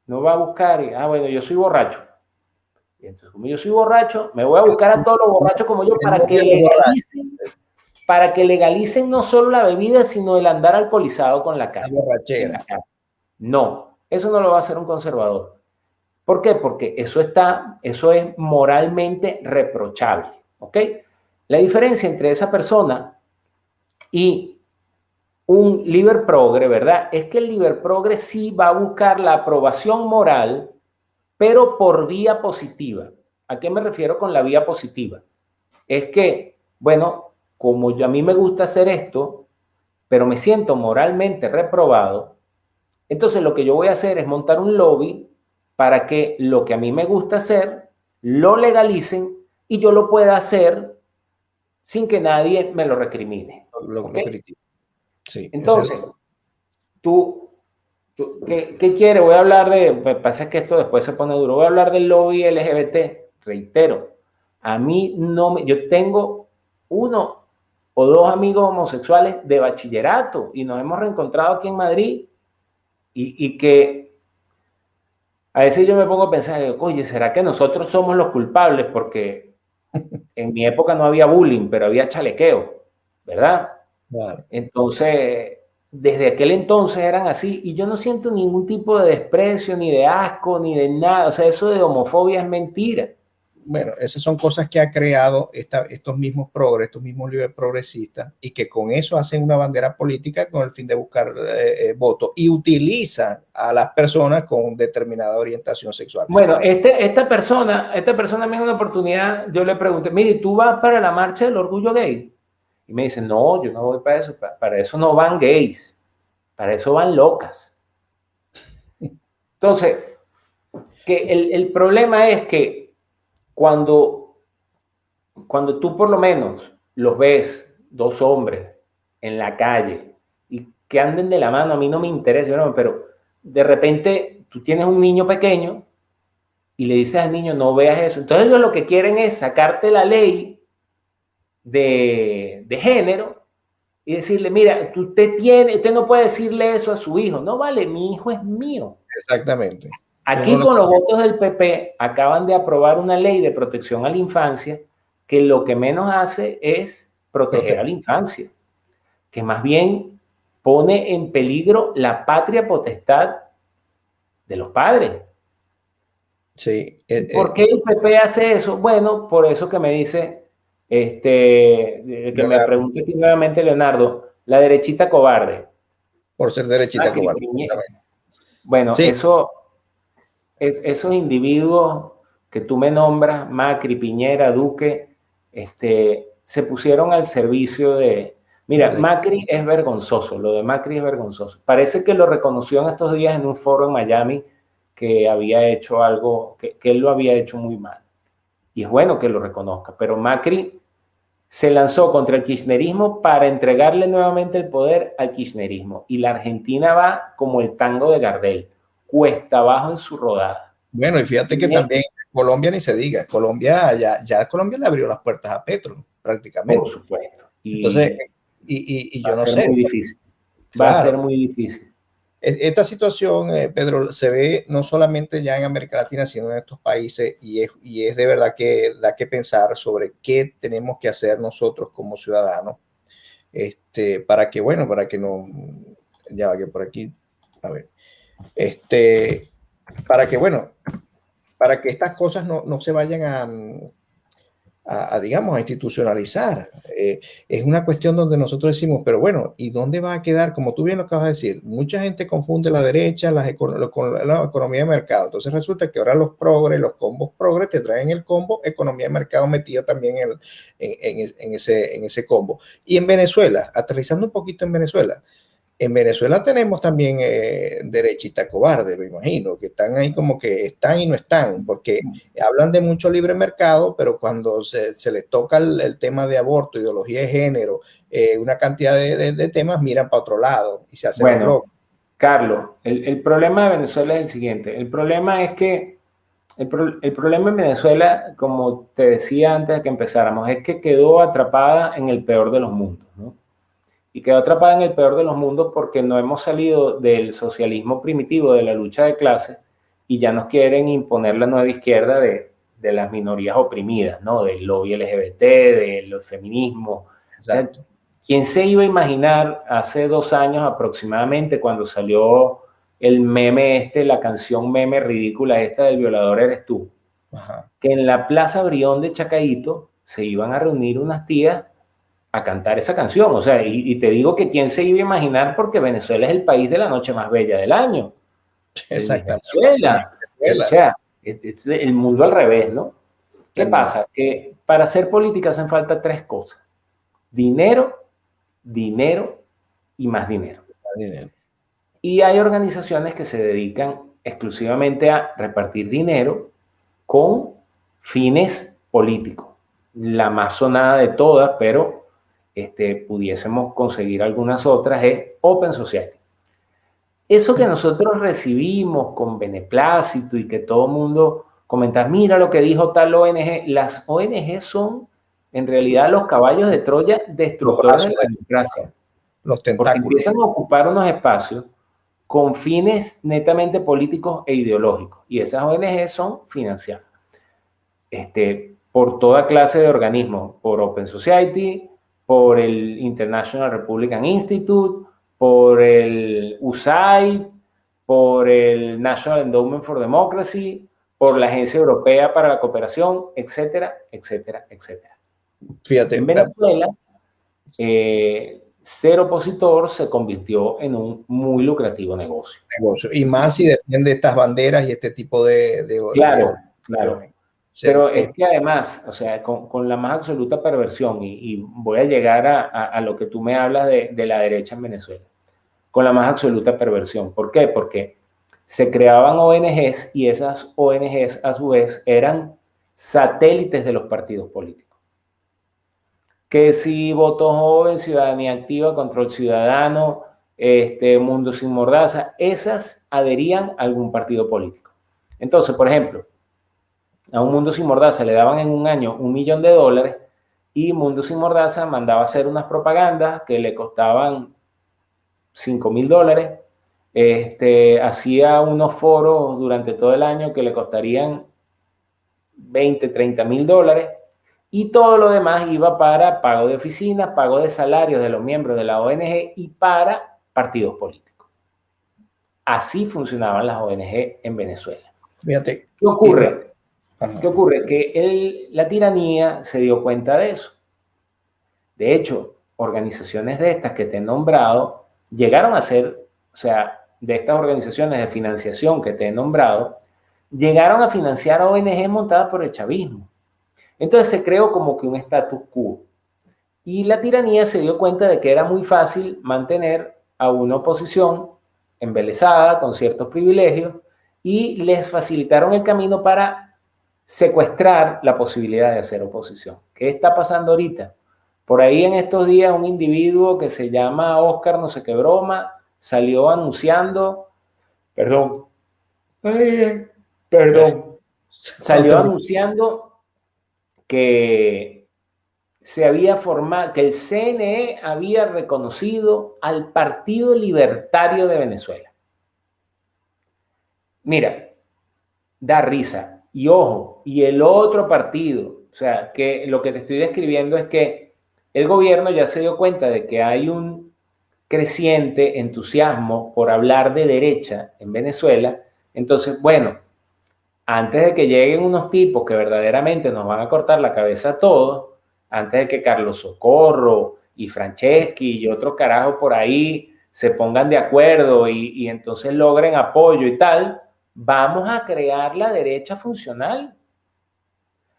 No va a buscar, ah, bueno, yo soy borracho. Entonces, como yo soy borracho, me voy a buscar a todos los borrachos como yo para que legalicen, para que legalicen no solo la bebida, sino el andar alcoholizado con la cara. La borrachera. No, eso no lo va a hacer un conservador. ¿Por qué? Porque eso está, eso es moralmente reprochable, ¿ok? La diferencia entre esa persona y un liber progre, ¿verdad? Es que el liber progre sí va a buscar la aprobación moral, pero por vía positiva. ¿A qué me refiero con la vía positiva? Es que, bueno, como yo, a mí me gusta hacer esto, pero me siento moralmente reprobado, entonces lo que yo voy a hacer es montar un lobby para que lo que a mí me gusta hacer lo legalicen y yo lo pueda hacer sin que nadie me lo recrimine. Lo, sí, Entonces, tú, ¿qué, ¿qué quieres? Voy a hablar de, me pasa que esto después se pone duro, voy a hablar del lobby LGBT, reitero, a mí no me, yo tengo uno o dos amigos homosexuales de bachillerato y nos hemos reencontrado aquí en Madrid y, y que a veces yo me pongo a pensar, oye, ¿será que nosotros somos los culpables? Porque en mi época no había bullying, pero había chalequeo, ¿verdad? Entonces, desde aquel entonces eran así y yo no siento ningún tipo de desprecio, ni de asco, ni de nada. O sea, eso de homofobia es mentira. bueno, esas son cosas que ha creado estos mismos progres, estos mismos líderes progresistas, y que con eso hacen una bandera política con el fin de buscar eh, eh, votos y utilizan a las personas con determinada orientación sexual. Bueno, este, esta persona, esta persona me dio una oportunidad, yo le pregunté, mire, ¿tú vas para la marcha del orgullo gay? Y me dice, no, yo no voy para eso, para eso no van gays, para eso van locas. Entonces, que el, el problema es que cuando, cuando tú por lo menos los ves, dos hombres en la calle, y que anden de la mano, a mí no me interesa, pero de repente tú tienes un niño pequeño y le dices al niño, no veas eso. Entonces ellos lo que quieren es sacarte la ley de, de género y decirle, mira, usted, tiene, usted no puede decirle eso a su hijo. No vale, mi hijo es mío. Exactamente. Aquí con los votos del PP acaban de aprobar una ley de protección a la infancia que lo que menos hace es proteger a la infancia, que más bien pone en peligro la patria potestad de los padres. Sí. Eh, ¿Por eh, qué el PP hace eso? Bueno, por eso que me dice, este, que me pregunte nuevamente Leonardo, la derechita cobarde. Por ser derechita cobarde. Bueno, eso esos individuos que tú me nombras, Macri, Piñera, Duque, este, se pusieron al servicio de... Mira, Macri es vergonzoso, lo de Macri es vergonzoso. Parece que lo reconoció en estos días en un foro en Miami que había hecho algo, que, que él lo había hecho muy mal. Y es bueno que lo reconozca, pero Macri se lanzó contra el kirchnerismo para entregarle nuevamente el poder al kirchnerismo. Y la Argentina va como el tango de Gardel cuesta abajo en su rodada. Bueno, y fíjate que también Colombia ni se diga, Colombia ya, ya Colombia le abrió las puertas a Petro, prácticamente. Por supuesto. Y, Entonces, y, y, yo no sé. Muy difícil. Va a ser muy difícil. Esta situación, eh, Pedro, se ve no solamente ya en América Latina, sino en estos países y es, y es de verdad que da que pensar sobre qué tenemos que hacer nosotros como ciudadanos este, para que, bueno, para que no, ya va que por aquí, a ver, este, para que, bueno, para que estas cosas no, no se vayan a, a, digamos, a institucionalizar. Eh, es una cuestión donde nosotros decimos, pero bueno, ¿y dónde va a quedar? Como tú bien lo acabas de decir, mucha gente confunde la derecha las, con la economía de mercado. Entonces resulta que ahora los progres, los combos progres, te traen el combo economía de mercado metido también en, en, en, ese, en ese combo. Y en Venezuela, aterrizando un poquito en Venezuela, en Venezuela tenemos también eh, derechita cobarde, me imagino, que están ahí como que están y no están, porque hablan de mucho libre mercado, pero cuando se, les toca el, tema de aborto, ideología de género, eh, una cantidad de, temas, miran para otro lado y se hacen bueno, Carlos, el, problema de Venezuela es el siguiente. El problema es que el, el, problema en Venezuela, como te decía antes de que empezáramos, es que quedó atrapada en el peor de los mundos, ¿no? Y quedó atrapada en el peor de los mundos porque no hemos salido del socialismo primitivo, de la lucha de clases, y ya nos quieren imponer la nueva izquierda de, de las minorías oprimidas, ¿no? Del lobby LGBT, del feminismo. Exacto. ¿Quién se iba a imaginar hace dos años aproximadamente cuando salió el meme este, la canción meme ridícula esta del violador eres tú? Que en la Plaza Brión de Chacaito se iban a reunir unas tías a cantar esa canción. O sea, y, te digo que quién se iba a imaginar porque Venezuela es el país de la noche más bella del año. Exactamente. Venezuela. O sea, es, el mundo al revés, ¿no? ¿Qué pasa? Que para hacer política hacen falta tres cosas. Dinero, dinero y más dinero. dinero. Y hay organizaciones que se dedican exclusivamente a repartir dinero con fines políticos. La más sonada de todas, pero este, pudiésemos conseguir algunas otras es Open Society. Eso que nosotros recibimos con beneplácito y que todo el mundo comenta, mira lo que dijo tal ONG, las ONG son en realidad los caballos de Troya destructores de la democracia. Los tentáculos. Porque empiezan a ocupar unos espacios con fines netamente políticos e ideológicos. Y esas ONG son financiadas este, por toda clase de organismos, por Open Society, por el International Republican Institute, por el USAID, por el National Endowment for Democracy, por la Agencia Europea para la Cooperación, etcétera, etcétera, etcétera. Fíjate. En Venezuela, eh, ser opositor se convirtió en un muy lucrativo negocio. negocio. Y más si defiende estas banderas y este tipo de... de claro, claro. Pero es que además, o sea, con, la más absoluta perversión, y, voy a llegar a, lo que tú me hablas de, de, la derecha en Venezuela, con la más absoluta perversión. ¿Por qué? Porque se creaban ONGs y esas ONGs a su vez eran satélites de los partidos políticos que si voto joven, ciudadanía activa, control ciudadano, este, mundo sin mordaza, esas adherían a algún partido político. Entonces, por ejemplo, a un mundo sin mordaza le daban en un año un millón de dólares y Mundo Sin Mordaza mandaba hacer unas propagandas que le costaban 5 mil dólares. Este, hacía unos foros durante todo el año que le costarían 20, 30 mil dólares y todo lo demás iba para pago de oficinas, pago de salarios de los miembros de la ONG y para partidos políticos. Así funcionaban las ONG en Venezuela. Fíjate. ¿Qué ocurre? ¿Qué ocurre? Que la tiranía se dio cuenta de eso. De hecho, organizaciones de estas que te he nombrado llegaron a ser, o sea, de estas organizaciones de financiación que te he nombrado, llegaron a financiar ONG montadas por el chavismo. Entonces se creó como que un status quo. Y la tiranía se dio cuenta de que era muy fácil mantener a una oposición embelesada con ciertos privilegios y les facilitaron el camino para secuestrar la posibilidad de hacer oposición. ¿Qué está pasando ahorita? Por ahí en estos días un individuo que se llama Oscar no sé qué broma salió anunciando, perdón, perdón, salió anunciando que se había formado, que el CNE había reconocido al Partido Libertario de Venezuela. Mira, da risa. Y ojo, y el otro partido, o sea, que lo que te estoy describiendo es que el gobierno ya se dio cuenta de que hay un creciente entusiasmo por hablar de derecha en Venezuela. Entonces, bueno, antes de que lleguen unos tipos que verdaderamente nos van a cortar la cabeza a todos, antes de que Carlos Socorro y Franceschi y otros carajos por ahí se pongan de acuerdo y, entonces logren apoyo y tal, vamos a crear la derecha funcional.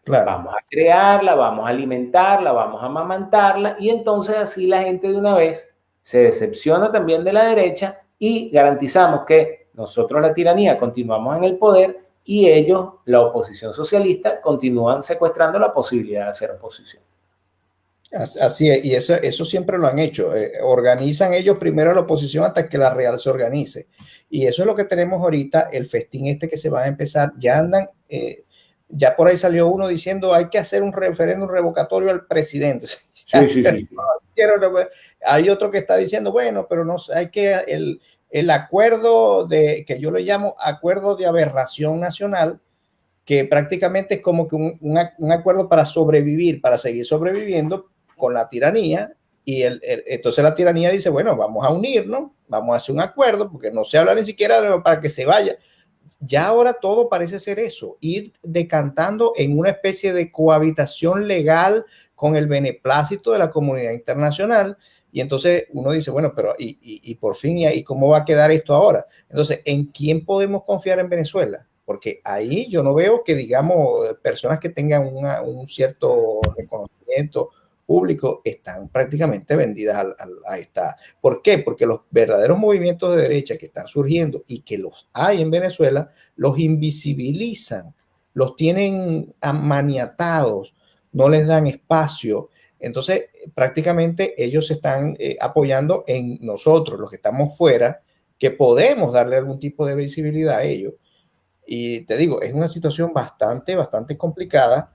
Vamos a crearla, vamos a alimentarla, vamos a amamantarla y entonces así la gente de una vez se decepciona también de la derecha y garantizamos que nosotros la tiranía continuamos en el poder y ellos, la oposición socialista, continúan secuestrando la posibilidad de hacer oposición. Así es, y eso, eso siempre lo han hecho. Eh, organizan ellos primero la oposición hasta que la real se organice. Y eso es lo que tenemos ahorita, el festín este que se va a empezar. Ya andan, eh, ya por ahí salió uno diciendo hay que hacer un referéndum revocatorio al presidente. Sí, sí, sí. hay otro que está diciendo, bueno, pero no hay que, el, el acuerdo de, que yo le llamo acuerdo de aberración nacional, que prácticamente es como que un, acuerdo para sobrevivir, para seguir sobreviviendo con la tiranía. Y el, entonces la tiranía dice, bueno, vamos a unirnos, vamos a hacer un acuerdo, porque no se habla ni siquiera para que se vaya. Ya ahora todo parece ser eso, ir decantando en una especie de cohabitación legal con el beneplácito de la comunidad internacional, y entonces uno dice, bueno, pero y, y, por fin, ¿y cómo va a quedar esto ahora? Entonces, ¿en quién podemos confiar en Venezuela? Porque ahí yo no veo que, digamos, personas que tengan un cierto reconocimiento público están prácticamente vendidas a, a, esta. ¿Por qué? Porque los verdaderos movimientos de derecha que están surgiendo y que los hay en Venezuela, los invisibilizan, los tienen maniatados, no les dan espacio entonces, prácticamente ellos están eh, apoyando en nosotros, los que estamos fuera, que podemos darle algún tipo de visibilidad a ellos. Y te digo, es una situación bastante, bastante complicada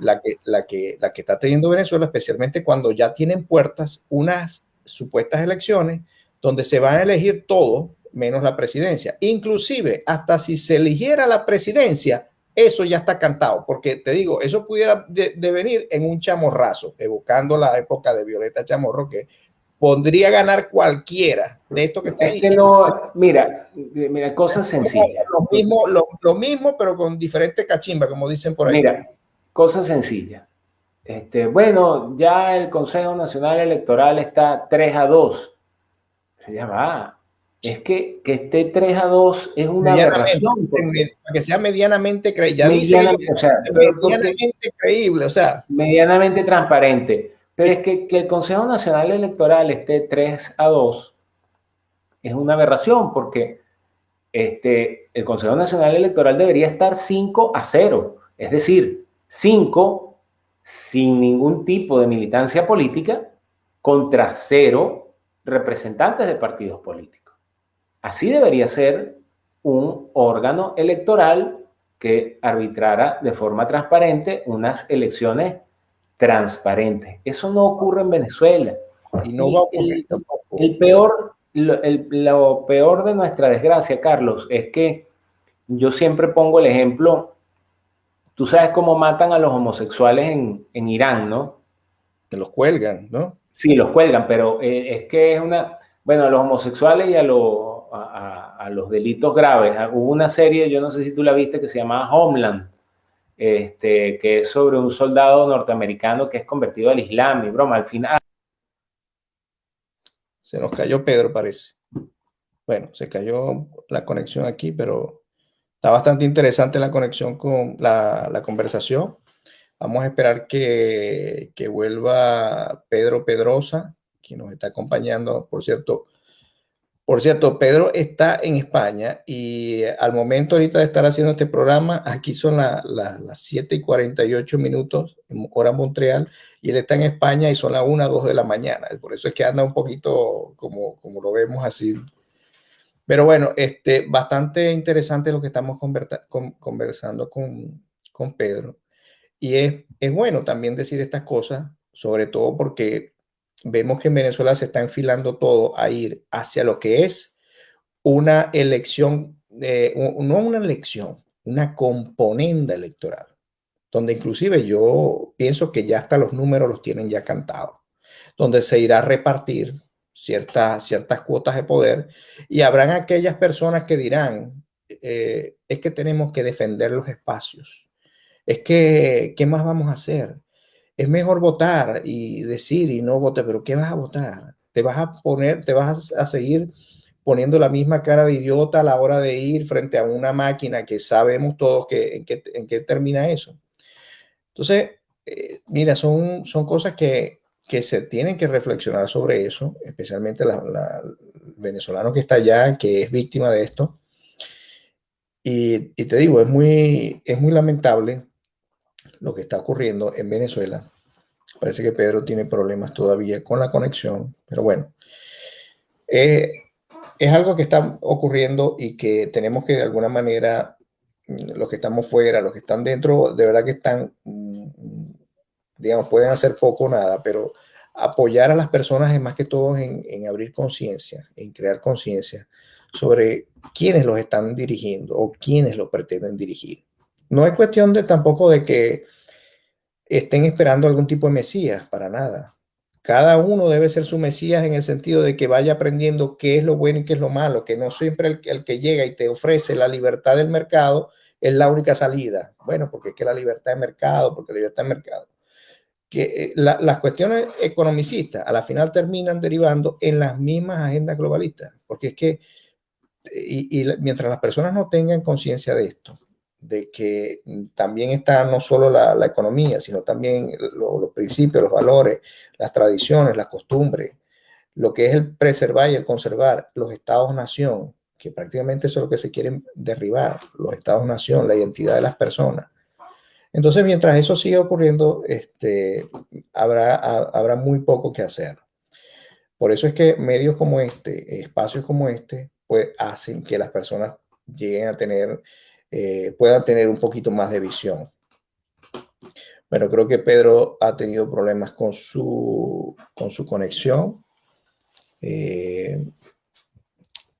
la que, la que, la que está teniendo Venezuela, especialmente cuando ya tienen puertas unas supuestas elecciones donde se van a elegir todo menos la presidencia. Inclusive, hasta si se eligiera la presidencia, eso ya está cantado, porque te digo, eso pudiera devenir en un chamorrazo, evocando la época de Violeta Chamorro, que podría ganar cualquiera de esto que está ahí. no, mira, mira, cosas sencillas. Lo mismo, lo, mismo, pero con diferentes cachimbas, como dicen por ahí. Mira, cosas sencillas. Este, bueno, ya el Consejo Nacional Electoral está 3 a 2. Se llama, es que, que esté 3 a 2 es una aberración. Para que sea medianamente creíble. Medianamente, o sea, medianamente creíble, o sea. Medianamente transparente. Pero es que, que el Consejo Nacional Electoral esté 3 a 2 es una aberración porque este, el Consejo Nacional Electoral debería estar 5 a 0. Es decir, 5 sin ningún tipo de militancia política contra 0 representantes de partidos políticos. Así debería ser un órgano electoral que arbitrara de forma transparente unas elecciones transparentes. Eso no ocurre en Venezuela. Y no va a ocurrir el, peor, lo, peor de nuestra desgracia, Carlos, es que yo siempre pongo el ejemplo, tú sabes cómo matan a los homosexuales en, en Irán, ¿no? Que los cuelgan, ¿no? Sí, los cuelgan, pero eh, es que es una, bueno, a los homosexuales y a los a, los delitos graves. Ah, hubo una serie, yo no sé si tú la viste, que se llamaba Homeland, este, que es sobre un soldado norteamericano que es convertido al Islam y broma, al final... Se nos cayó Pedro, parece. Bueno, se cayó la conexión aquí, pero está bastante interesante la conexión con la, la conversación. Vamos a esperar que, que, vuelva Pedro Pedrosa, que nos está acompañando. Por cierto, por cierto, Pedro está en España y al momento ahorita de estar haciendo este programa, aquí son las 7 y 48 minutos, hora Montreal, y él está en España y son las 1, 2 de la mañana. Por eso es que anda un poquito como, como lo vemos así. Pero bueno, este, bastante interesante lo que estamos conversando con, con Pedro. Y es, es bueno también decir estas cosas, sobre todo porque vemos que en Venezuela se está enfilando todo a ir hacia lo que es una elección, eh, no una elección, una componenda electoral, donde inclusive yo pienso que ya hasta los números los tienen ya cantados, donde se irá a repartir ciertas, ciertas cuotas de poder y habrán aquellas personas que dirán, eh, es que tenemos que defender los espacios, es que, ¿qué más vamos a hacer? es mejor votar y decir y no vote, pero ¿qué vas a votar? Te vas a poner, te vas a seguir poniendo la misma cara de idiota a la hora de ir frente a una máquina que sabemos todos que, en, qué, en qué termina eso. Entonces, eh, mira, son, son cosas que, que se tienen que reflexionar sobre eso, especialmente la, el venezolano que está allá, que es víctima de esto. Y, te digo, es muy, es muy lamentable lo que está ocurriendo en Venezuela. Parece que Pedro tiene problemas todavía con la conexión, pero bueno, eh, es algo que está ocurriendo y que tenemos que de alguna manera, los que estamos fuera, los que están dentro, de verdad que están, mm, digamos, pueden hacer poco o nada, pero apoyar a las personas es más que todo en, en abrir conciencia, en crear conciencia sobre quiénes los están dirigiendo o quiénes los pretenden dirigir. No es cuestión de tampoco de que estén esperando algún tipo de Mesías, para nada. Cada uno debe ser su Mesías en el sentido de que vaya aprendiendo qué es lo bueno y qué es lo malo, que no siempre el, que llega y te ofrece la libertad del mercado es la única salida. Bueno, porque es que la libertad de mercado, porque la libertad de mercado. Que eh, las cuestiones economicistas a la final terminan derivando en las mismas agendas globalistas, porque es que, y mientras las personas no tengan conciencia de esto, de que también está no solo la, economía, sino también los principios, los valores, las tradiciones, las costumbres, lo que es el preservar y el conservar los estados-nación, que prácticamente eso es lo que se quieren derribar, los estados-nación, la identidad de las personas. Entonces, mientras eso siga ocurriendo, este, habrá, habrá muy poco que hacer. Por eso es que medios como este, espacios como este, pues hacen que las personas lleguen a tener eh, puedan tener un poquito más de visión. Bueno, creo que Pedro ha tenido problemas con su, con su conexión. Eh,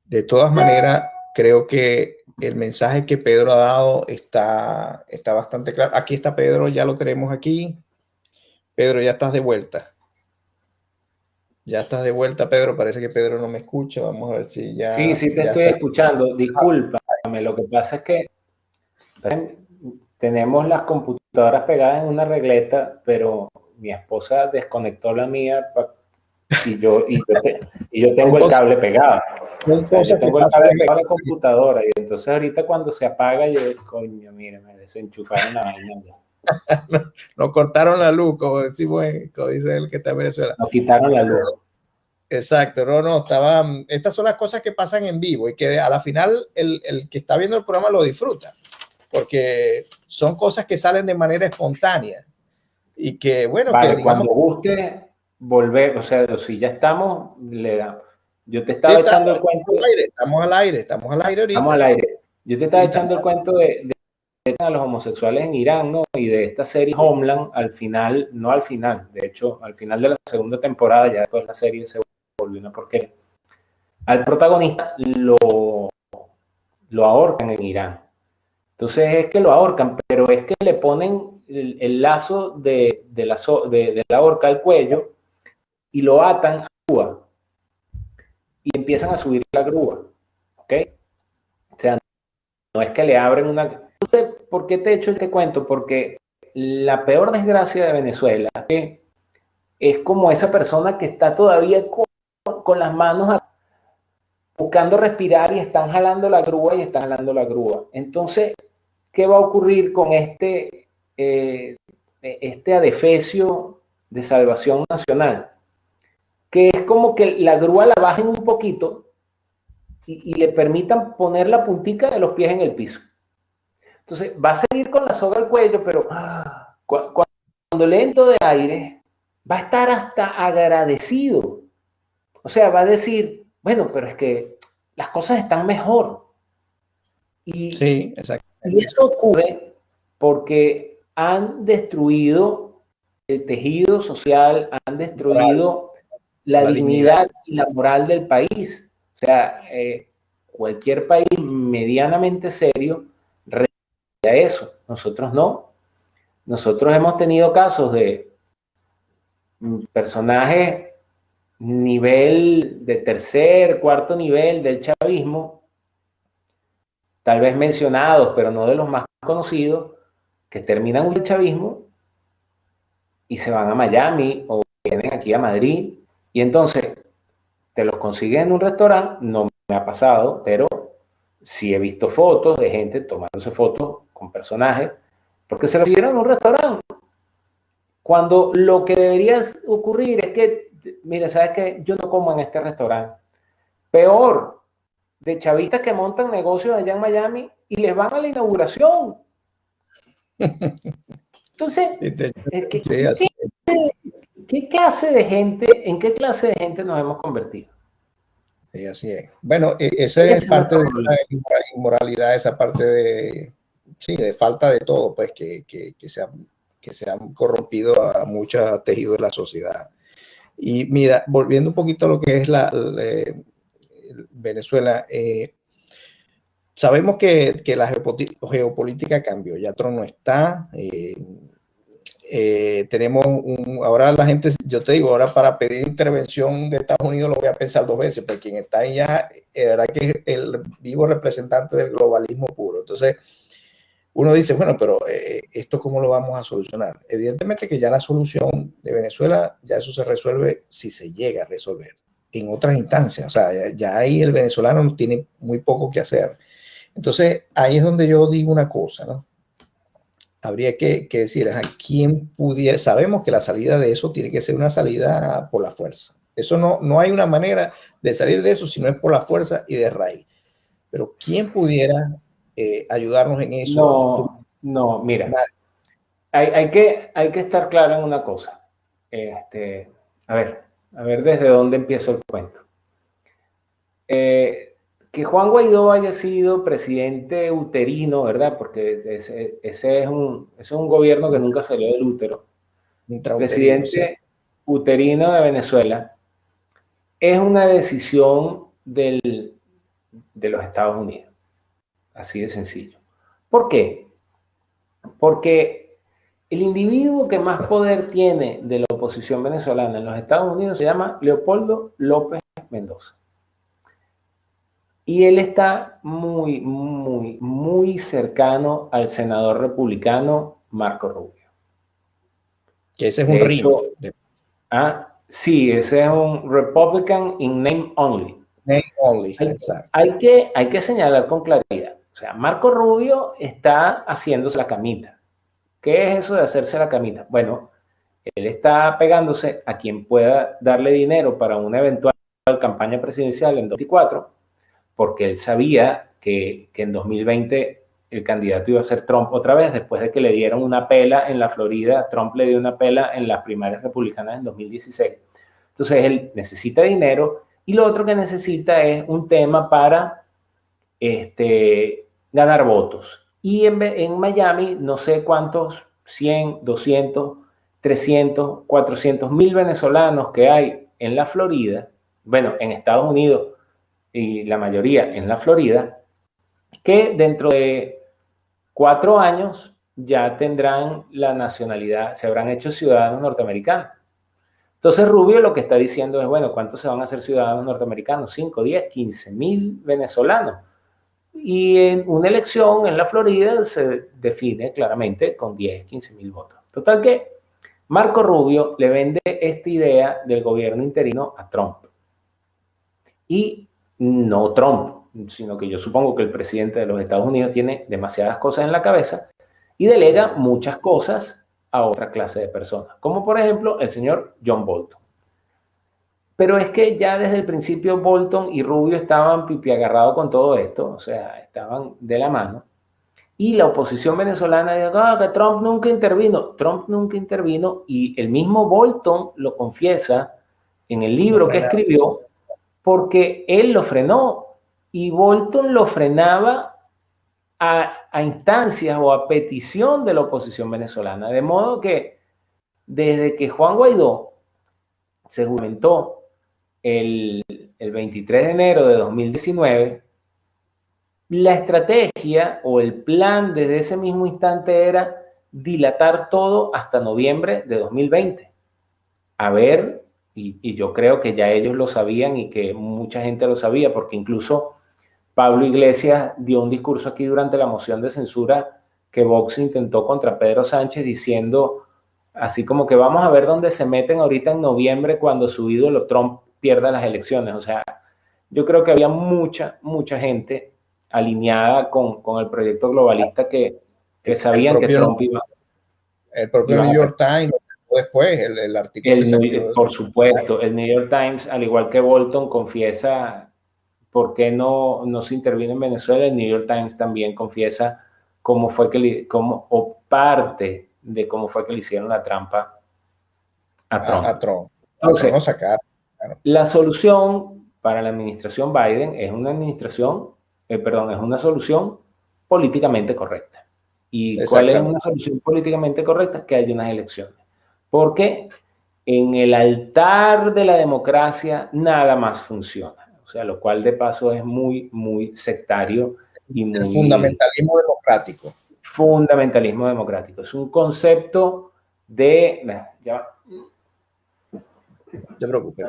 de todas maneras, creo que el mensaje que Pedro ha dado está, está bastante claro. Aquí está Pedro, ya lo tenemos aquí. Pedro, ya estás de vuelta. Ya estás de vuelta, Pedro. Parece que Pedro no me escucha. Vamos a ver si ya. Sí, sí, te estoy escuchando. Discúlpame. Lo que pasa es que tenemos las computadoras pegadas en una regleta, pero mi esposa desconectó la mía y yo, y yo, tengo el cable pegado. Yo tengo el cable a la computadora y entonces ahorita cuando se apaga yo, coño, mire, me desenchufaron la vaina nos, cortaron la luz, como decimos, como dice el que está en Venezuela. Nos quitaron la luz. Exacto, no, no, estaba, estas son las cosas que pasan en vivo y que a la final el, el que está viendo el programa lo disfruta, porque son cosas que salen de manera espontánea y que, bueno, que cuando guste volver, o sea, si ya estamos, le damos. Yo te estaba echando el cuento. estamos al aire, estamos al aire ahorita. Estamos al aire. Yo te estaba echando el cuento de, a los homosexuales en Irán, ¿no? Y de esta serie Homeland, al final, no al final, de hecho, al final de la segunda temporada, ya después la serie se volvió una porquería. Al protagonista lo, lo ahorcan en Irán. Entonces es que lo ahorcan, pero es que le ponen el, lazo de, la, de, de la horca al cuello y lo atan a grúa y empiezan a subir la grúa. ¿Ok? O sea, no es que le abren una ¿por qué te he hecho este cuento? Porque la peor desgracia de Venezuela es como esa persona que está todavía con, las manos buscando respirar y están jalando la grúa y están jalando la grúa. Entonces, ¿qué va a ocurrir con este, eh, este adefesio de salvación nacional? Que es como que la grúa la bajen un poquito y, y le permitan poner la puntica de los pies en el piso. Entonces, va a seguir con la soga al cuello, pero cuando le entro de aire, va a estar hasta agradecido. O sea, va a decir, bueno, pero es que las cosas están mejor. Y, sí, exacto. Y eso ocurre porque han destruido el tejido social, han destruido la, dignidad, y la moral del país. O sea, eh, cualquier país medianamente serio eso. Nosotros no. Nosotros hemos tenido casos de personajes nivel de tercer, cuarto nivel del chavismo, tal vez mencionados, pero no de los más conocidos, que terminan el chavismo y se van a Miami o vienen aquí a Madrid y entonces te los consigues en un restaurante, no me ha pasado, pero sí he visto fotos de gente tomándose fotos con personajes, porque se recibieron en un restaurante. Cuando lo que debería ocurrir es que, mire, ¿sabes qué? Yo no como en este restaurante. Peor, de chavistas que montan negocios allá en Miami y les van a la inauguración. Entonces, ¿qué, ¿qué, clase de gente, en qué clase de gente nos hemos convertido? Sí, así es. Bueno, e, esa es parte de la inmoralidad, esa parte de, sí, de falta de todo, pues que, que, que, se, han, que se han corrompido a muchos tejidos de la sociedad. Y mira, volviendo un poquito a lo que es la, eh, Venezuela, eh, sabemos que, que, la geopolítica cambió, ya Trump no está, eh, eh, tenemos un, ahora la gente, yo te digo, ahora para pedir intervención de Estados Unidos lo voy a pensar dos veces, porque quien está ahí ya, era que es el vivo representante del globalismo puro. Entonces, uno dice, bueno, pero eh, ¿esto cómo lo vamos a solucionar? Evidentemente que ya la solución de Venezuela, ya eso se resuelve si se llega a resolver en otras instancias. O sea, ya, ahí el venezolano tiene muy poco que hacer. Entonces, ahí es donde yo digo una cosa, ¿no? Habría que, decir, ¿a quién pudiera? Sabemos que la salida de eso tiene que ser una salida por la fuerza. Eso no, no hay una manera de salir de eso si no es por la fuerza y de raíz. Pero ¿quién pudiera eh, ayudarnos en eso. No, no mira, hay, hay, que, hay que estar claro en una cosa. Este, a ver, a ver desde dónde empiezo el cuento. Eh, que Juan Guaidó haya sido presidente uterino, ¿verdad? Porque ese, ese, es, un, ese es un gobierno que nunca salió del útero. Presidente uterino de Venezuela es una decisión del, de los Estados Unidos. Así de sencillo. ¿Por qué? Porque el individuo que más poder tiene de la oposición venezolana en los Estados Unidos se llama Leopoldo López Mendoza. Y él está muy, muy, muy cercano al senador republicano Marco Rubio. Que ese es un ritmo. Ah, sí, ese es un Republican in name only. Name only, hay, Hay que, hay que señalar con claridad. O sea, Marco Rubio está haciéndose la camita. ¿Qué es eso de hacerse la camita? Bueno, él está pegándose a quien pueda darle dinero para una eventual campaña presidencial en 2024 porque él sabía que, en 2020 el candidato iba a ser Trump otra vez, después de que le dieron una pela en la Florida, Trump le dio una pela en las primarias republicanas en 2016. Entonces él necesita dinero y lo otro que necesita es un tema para este, ganar votos. Y en, en Miami, no sé cuántos, 100, 200, 300, 400 mil venezolanos que hay en la Florida, bueno, en Estados Unidos, y la mayoría en la Florida, que dentro de cuatro años ya tendrán la nacionalidad, se habrán hecho ciudadanos norteamericanos. Entonces Rubio lo que está diciendo es, bueno, ¿cuántos se van a hacer ciudadanos norteamericanos? 5, 10, 15 mil venezolanos. Y en una elección en la Florida se define claramente con 10, 15 mil votos. Total que Marco Rubio le vende esta idea del gobierno interino a Trump. Y no Trump, sino que yo supongo que el presidente de los Estados Unidos tiene demasiadas cosas en la cabeza y delega muchas cosas a otra clase de personas, como por ejemplo el señor John Bolton. Pero es que ya desde el principio Bolton y Rubio estaban pipi agarrados con todo esto, o sea, estaban de la mano. Y la oposición venezolana dijo ah, que Trump nunca intervino. Trump nunca intervino y el mismo Bolton lo confiesa en el libro que escribió porque él lo frenó y Bolton lo frenaba a, instancias o a petición de la oposición venezolana. De modo que desde que Juan Guaidó se juramentó el, el 23 de enero de 2019, la estrategia o el plan desde ese mismo instante era dilatar todo hasta noviembre de 2020. A ver y, yo creo que ya ellos lo sabían y que mucha gente lo sabía, porque incluso Pablo Iglesias dio un discurso aquí durante la moción de censura que Vox intentó contra Pedro Sánchez diciendo así como que vamos a ver dónde se meten ahorita en noviembre cuando su ídolo Trump pierda las elecciones. O sea, yo creo que había mucha, mucha gente alineada con, con el proyecto globalista que, que sabían que Trump iba. El propio New York Times después el, artículo. por supuesto, el New York Times, al igual que Bolton, confiesa por qué no, no se interviene en Venezuela. El New York Times también confiesa cómo fue que le, cómo, o parte de cómo fue que le hicieron la trampa a Trump. A, Trump. Entonces, sacar, La solución para la administración Biden es una administración, eh, perdón, es una solución políticamente correcta. ¿Y cuál es una solución políticamente correcta? Que haya unas elecciones. Porque en el altar de la democracia nada más funciona. O sea, lo cual de paso es muy, muy sectario y muy... El fundamentalismo democrático. Fundamentalismo democrático. Es un concepto de... Ya te preocupes,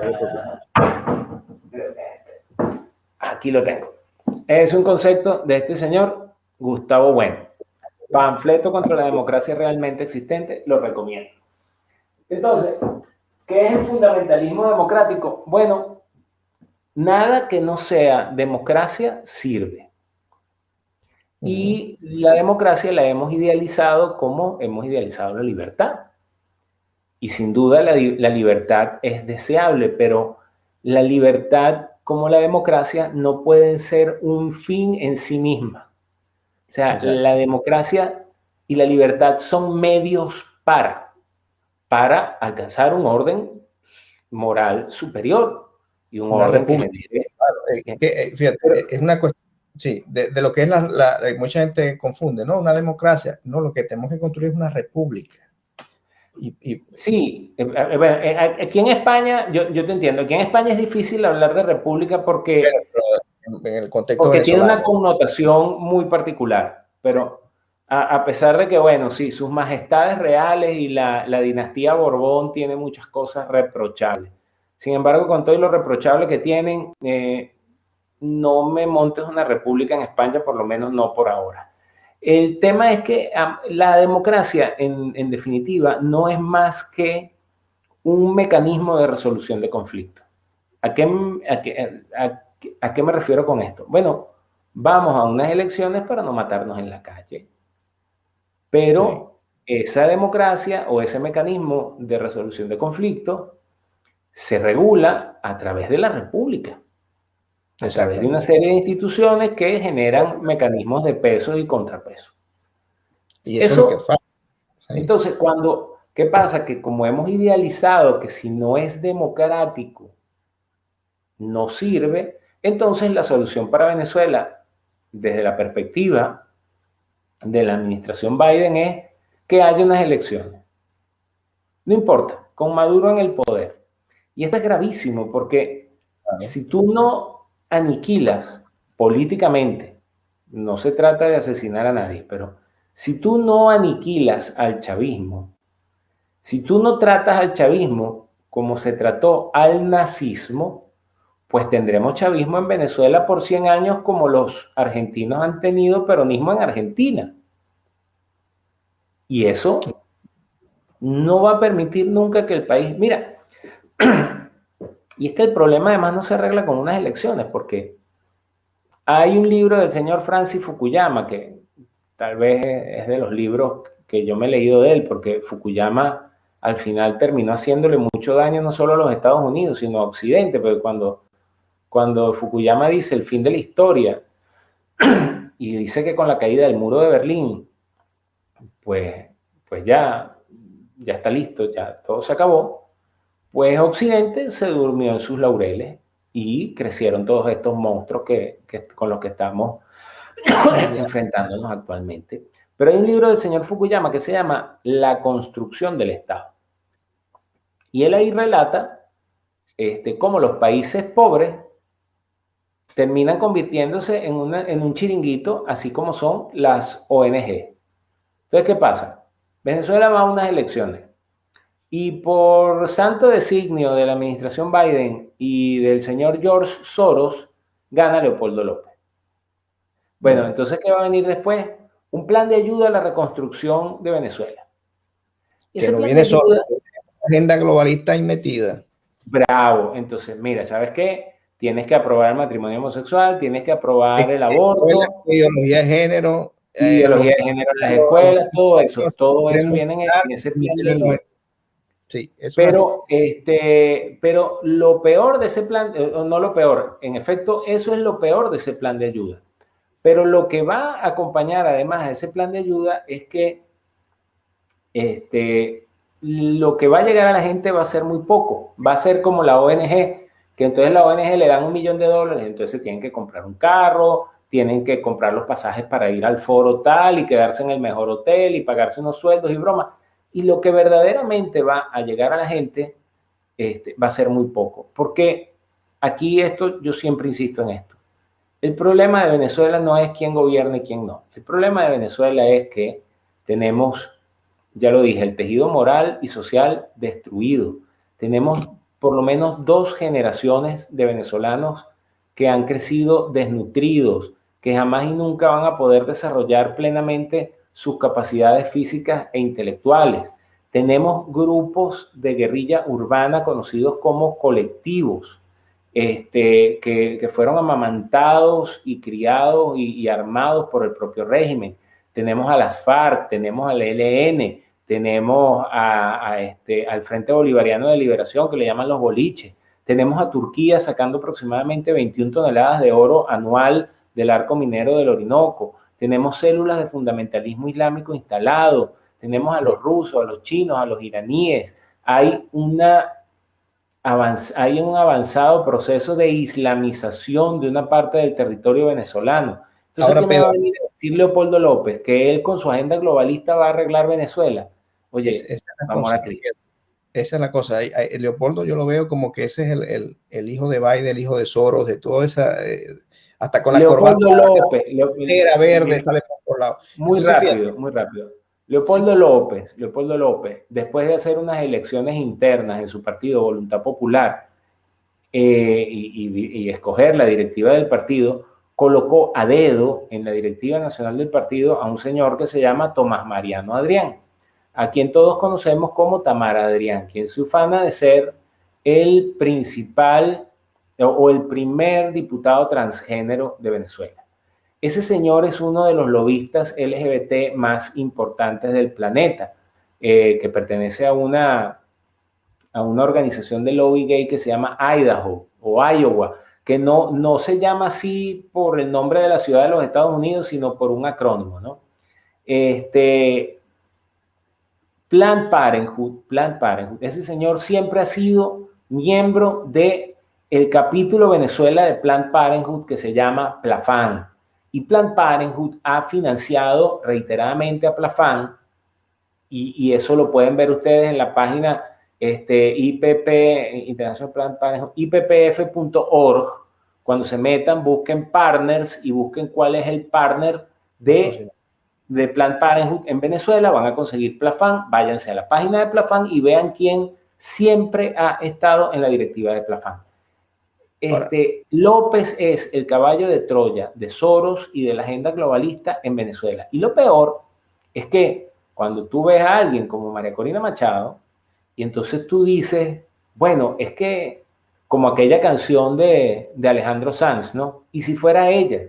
Aquí lo tengo. Es un concepto de este señor Gustavo Bueno. Panfleto contra la democracia realmente existente, lo recomiendo. Entonces, ¿qué es el fundamentalismo democrático? Bueno, nada que no sea democracia sirve. Y la democracia la hemos idealizado como hemos idealizado la libertad. Y sin duda la, libertad es deseable, pero la libertad como la democracia no pueden ser un fin en sí misma. O sea, la democracia y la libertad son medios para para alcanzar un orden moral superior y un orden eh, eh, fíjate, es una cuestión, sí, de, lo que es la, mucha gente confunde, ¿no? Una democracia, no, lo que tenemos que construir es una república. Y, Sí, eh, aquí en España, yo, yo, te entiendo, aquí en España es difícil hablar de república porque, en el contexto porque tiene una connotación muy particular, pero a, pesar de que, bueno, sí, sus majestades reales y la, dinastía Borbón tiene muchas cosas reprochables. Sin embargo, con todo lo reprochable que tienen, eh, no me montes una república en España, por lo menos no por ahora. El tema es que la democracia, en, definitiva, no es más que un mecanismo de resolución de conflictos. ¿A qué, a qué me refiero con esto? Bueno, vamos a unas elecciones para no matarnos en la calle. Pero esa democracia o ese mecanismo de resolución de conflictos se regula a través de la república, a través de una serie de instituciones que generan mecanismos de peso y contrapeso. Y eso, es lo que Entonces, cuando, ¿qué pasa? Que como hemos idealizado que si no es democrático, no sirve, entonces la solución para Venezuela, desde la perspectiva de la administración Biden es que haya unas elecciones. No importa, con Maduro en el poder. Y esto es gravísimo porque si tú no aniquilas políticamente, no se trata de asesinar a nadie, pero si tú no aniquilas al chavismo, si tú no tratas al chavismo como se trató al nazismo, pues tendremos chavismo en Venezuela por 100 años como los argentinos han tenido peronismo en Argentina. Y eso no va a permitir nunca que el país... Mira, y es que el problema además no se arregla con unas elecciones, porque hay un libro del señor Francis Fukuyama, que tal vez es de los libros que yo me he leído de él, porque Fukuyama al final terminó haciéndole mucho daño no solo a los Estados Unidos, sino a Occidente, porque cuando, cuando Fukuyama dice el fin de la historia, y dice que con la caída del muro de Berlín, pues, pues ya, ya está listo, ya todo se acabó, pues Occidente se durmió en sus laureles y crecieron todos estos monstruos que, con los que estamos enfrentándonos actualmente. Pero hay un libro del señor Fukuyama que se llama La construcción del Estado. Y él ahí relata este, cómo los países pobres terminan convirtiéndose en, en un chiringuito, así como son las ONG. Entonces, ¿qué pasa? Venezuela va a unas elecciones y por santo designio de la administración Biden y del señor George Soros, gana Leopoldo López. Bueno, entonces, ¿qué va a venir después? Un plan de ayuda a la reconstrucción de Venezuela. Que no viene solo, agenda globalista y metida. Bravo. Entonces, mira, ¿sabes qué? Tienes que aprobar el matrimonio homosexual, tienes que aprobar el aborto. La ideología de género, ideología de género en las escuelas, todo eso, todo eso viene en, ese plan Sí, eso pero, este, pero lo peor de ese plan, eh, no lo peor, en efecto, eso es lo peor de ese plan de ayuda. Pero lo que va a acompañar además a ese plan de ayuda es que este, lo que va a llegar a la gente va a ser muy poco. Va a ser como la ONG, que entonces la ONG le dan un millón de dólares, entonces tienen que comprar un carro, tienen que comprar los pasajes para ir al foro tal y quedarse en el mejor hotel y pagarse unos sueldos y bromas. Y lo que verdaderamente va a llegar a la gente este, va a ser muy poco. Porque aquí esto, yo siempre insisto en esto. El problema de Venezuela no es quién gobierna y quién no. El problema de Venezuela es que tenemos, ya lo dije, el tejido moral y social destruido. Tenemos por lo menos dos generaciones de venezolanos que han crecido desnutridos, que jamás y nunca van a poder desarrollar plenamente sus capacidades físicas e intelectuales. Tenemos grupos de guerrilla urbana conocidos como colectivos, este, que, fueron amamantados y criados y, armados por el propio régimen. Tenemos a las FARC, tenemos al ELN, tenemos a, este, al Frente Bolivariano de Liberación, que le llaman los boliches. Tenemos a Turquía sacando aproximadamente 21 toneladas de oro anual del arco minero del Orinoco, tenemos células de fundamentalismo islámico instalado, tenemos a los rusos, a los chinos, a los iraníes, hay, una, hay un avanzado proceso de islamización de una parte del territorio venezolano. Entonces, Ahora, ¿qué me va a venir a decir Leopoldo López? Que él con su agenda globalista va a arreglar Venezuela. Oye, vamos a Esa es la cosa. Leopoldo yo lo veo como que ese es el, el, hijo de Biden, el hijo de Soros, de toda esa... Eh, hasta con la corbata López, era verde, sale todos lados. Muy rápido, muy rápido. Leopoldo López, Leopoldo López, después de hacer unas elecciones internas en su partido Voluntad Popular eh, y, escoger la directiva del partido, colocó a dedo en la directiva nacional del partido a un señor que se llama Tomás Mariano Adrián, a quien todos conocemos como Tamara Adrián, quien se ufana de ser el principal o el primer diputado transgénero de Venezuela. Ese señor es uno de los lobistas LGBT más importantes del planeta, eh, que pertenece a una, a una organización de lobby gay que se llama Idaho o Iowa, que no, no se llama así por el nombre de la ciudad de los Estados Unidos, sino por un acrónimo, ¿no? Este, Planned Parenthood, Planned Parenthood, ese señor siempre ha sido miembro de el capítulo Venezuela de Planned Parenthood que se llama PLAFAN, y Plan Parenthood ha financiado reiteradamente a Plafan, y, eso lo pueden ver ustedes en la página este, IPP, International Plan Parenthood, ippf.org. Cuando se metan, busquen partners y busquen cuál es el partner de, de Plan Parenthood en Venezuela. Van a conseguir Plafan. Váyanse a la página de Plafan y vean quién siempre ha estado en la directiva de Plafan. Este, López es el caballo de Troya de Soros y de la agenda globalista en Venezuela. Y lo peor es que cuando tú ves a alguien como María Corina Machado, y entonces tú dices, bueno, es que como aquella canción de, de Alejandro Sanz, ¿no? Y si fuera ella.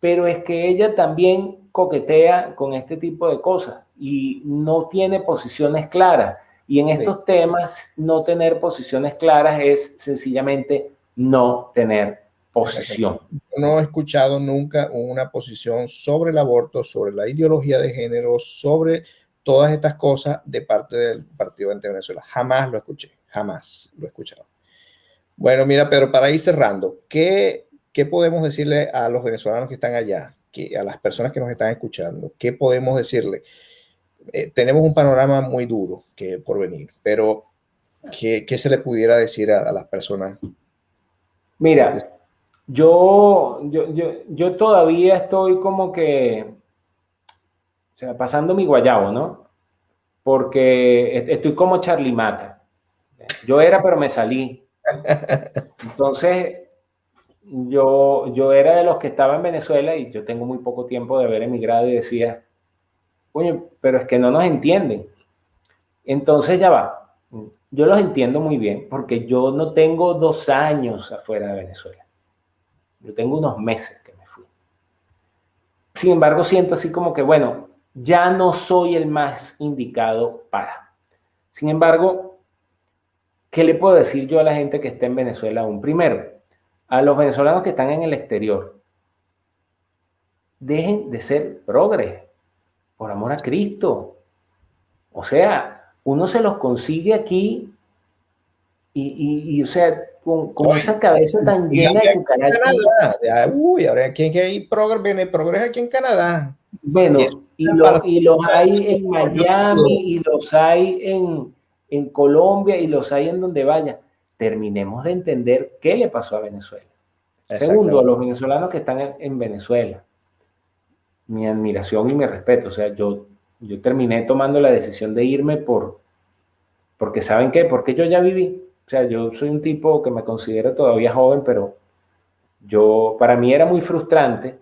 Pero es que ella también coquetea con este tipo de cosas y no tiene posiciones claras. Y en estos temas, no tener posiciones claras es sencillamente no tener posición. No he escuchado nunca una posición sobre el aborto, sobre la ideología de género, sobre todas estas cosas de parte del Partido de Venezuela. Jamás lo escuché, jamás lo he escuchado. Bueno, mira, pero para ir cerrando, ¿qué, qué podemos decirle a los venezolanos que están allá, que, a las personas que nos están escuchando? ¿Qué podemos decirle? Eh, tenemos un panorama muy duro que por venir, pero ¿qué, qué se le pudiera decir a, a las personas Mira, yo, yo, todavía estoy como que, o sea, pasando mi guayabo, ¿no? Porque estoy como Charlie Mata. Yo era, pero me salí. Entonces, yo, yo era de los que estaba en Venezuela y yo tengo muy poco tiempo de haber emigrado y decía, oye, pero es que no nos entienden. Entonces ya va. Yo los entiendo muy bien porque yo no tengo dos años afuera de Venezuela. Yo tengo unos meses que me fui. Sin embargo, siento así como que, bueno, ya no soy el más indicado para. Sin embargo, ¿qué le puedo decir yo a la gente que está en Venezuela aún? Primero, a los venezolanos que están en el exterior, dejen de ser progres, por amor a Cristo. O sea, uno se los consigue aquí y, o sea, con, esa cabeza tan llena de cucarachas. Uy, ahora que hay progreso aquí en Canadá. Bueno, y, los hay en Miami, y los hay en, en Colombia, y los hay en donde vaya. Terminemos de entender qué le pasó a Venezuela. Segundo, a los venezolanos que están en Venezuela. Mi admiración y mi respeto. O sea, yo yo terminé tomando la decisión de irme por, porque ¿saben qué? Porque yo ya viví. O sea, yo soy un tipo que me considero todavía joven, pero yo, para mí era muy frustrante,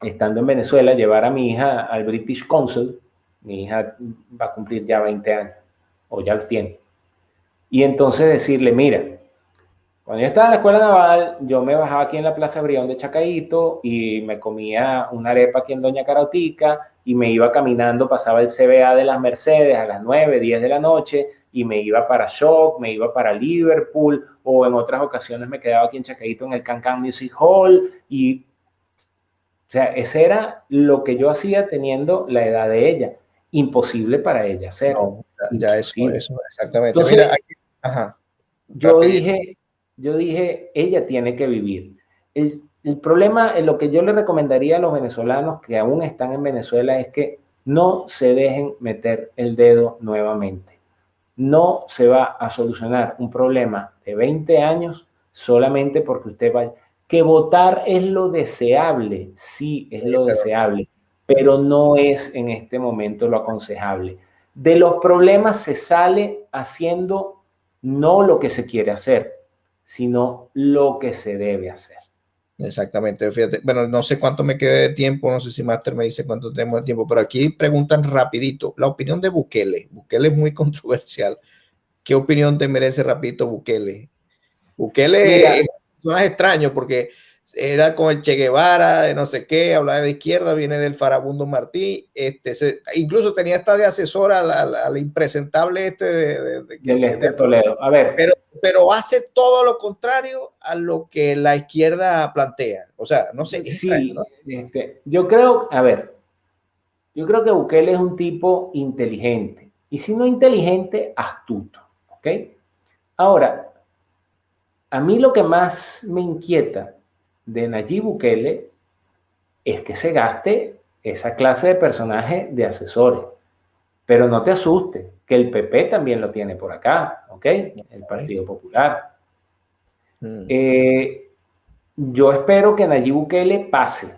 estando en Venezuela, llevar a mi hija al British Council. Mi hija va a cumplir ya 20 años, o ya lo tiene. Y entonces decirle, mira, cuando yo estaba en la escuela naval, yo me bajaba aquí en la Plaza Brión de Chacaito y me comía una arepa aquí en Doña Carotica y me iba caminando, pasaba el CBA de las Mercedes a las 9, 10 de la noche y me iba para Shock, me iba para Liverpool o en otras ocasiones me quedaba aquí en Chacaito en el Cancan Music Hall y o sea, ese era lo que yo hacía teniendo la edad de ella. Imposible para ella hacer. ya eso, eso, exactamente. Yo dije, yo dije, ella tiene que vivir. El, el problema, lo que yo le recomendaría a los venezolanos que aún están en Venezuela es que no se dejen meter el dedo nuevamente. No se va a solucionar un problema de 20 años solamente porque usted vaya. Que votar es lo deseable, sí, es lo deseable, pero no es en este momento lo aconsejable. De los problemas se sale haciendo no lo que se quiere hacer, sino lo que se debe hacer. Exactamente, fíjate, bueno, no sé cuánto me quede de tiempo, no sé si Master me dice cuánto tenemos de tiempo, pero aquí preguntan rapidito, la opinión de Bukele, Bukele es muy controversial, ¿qué opinión te merece rapidito Bukele? Bukele es un extraño porque era con el Che Guevara, de no sé qué, hablaba de izquierda, viene del Farabundo Martí, este, incluso tenía esta de asesora al, impresentable este de, de, de, Toledo. A ver. Pero, pero hace todo lo contrario a lo que la izquierda plantea. O sea, no sé. Sí, este, yo creo, a ver, yo creo que Bukele es un tipo inteligente. Y si no inteligente, astuto. ¿Ok? Ahora, a mí lo que más me inquieta de Nayib Bukele es que se gaste esa clase de personaje de asesores. Pero no te asustes, que el PP también lo tiene por acá, ¿ok? El Partido Popular. Mm. Eh, yo espero que Nayib Bukele pase.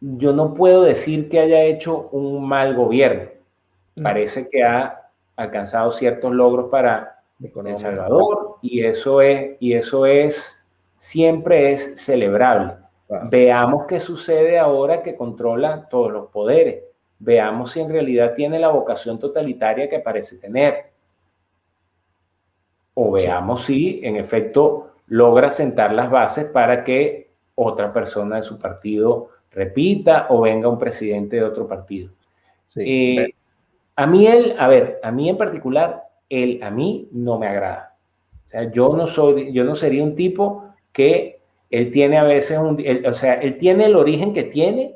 Yo no puedo decir que haya hecho un mal gobierno. Parece que ha alcanzado ciertos logros para El Salvador y eso es, y eso es siempre es celebrable. Veamos qué sucede ahora que controla todos los poderes. Veamos si en realidad tiene la vocación totalitaria que parece tener. O veamos si en efecto logra sentar las bases para que otra persona de su partido repita o venga un presidente de otro partido. Eh, a mí él, a ver, a mí en particular, él a mí no me agrada. O sea, yo no soy, yo no sería un tipo que él tiene a veces un, o sea, él tiene el origen que tiene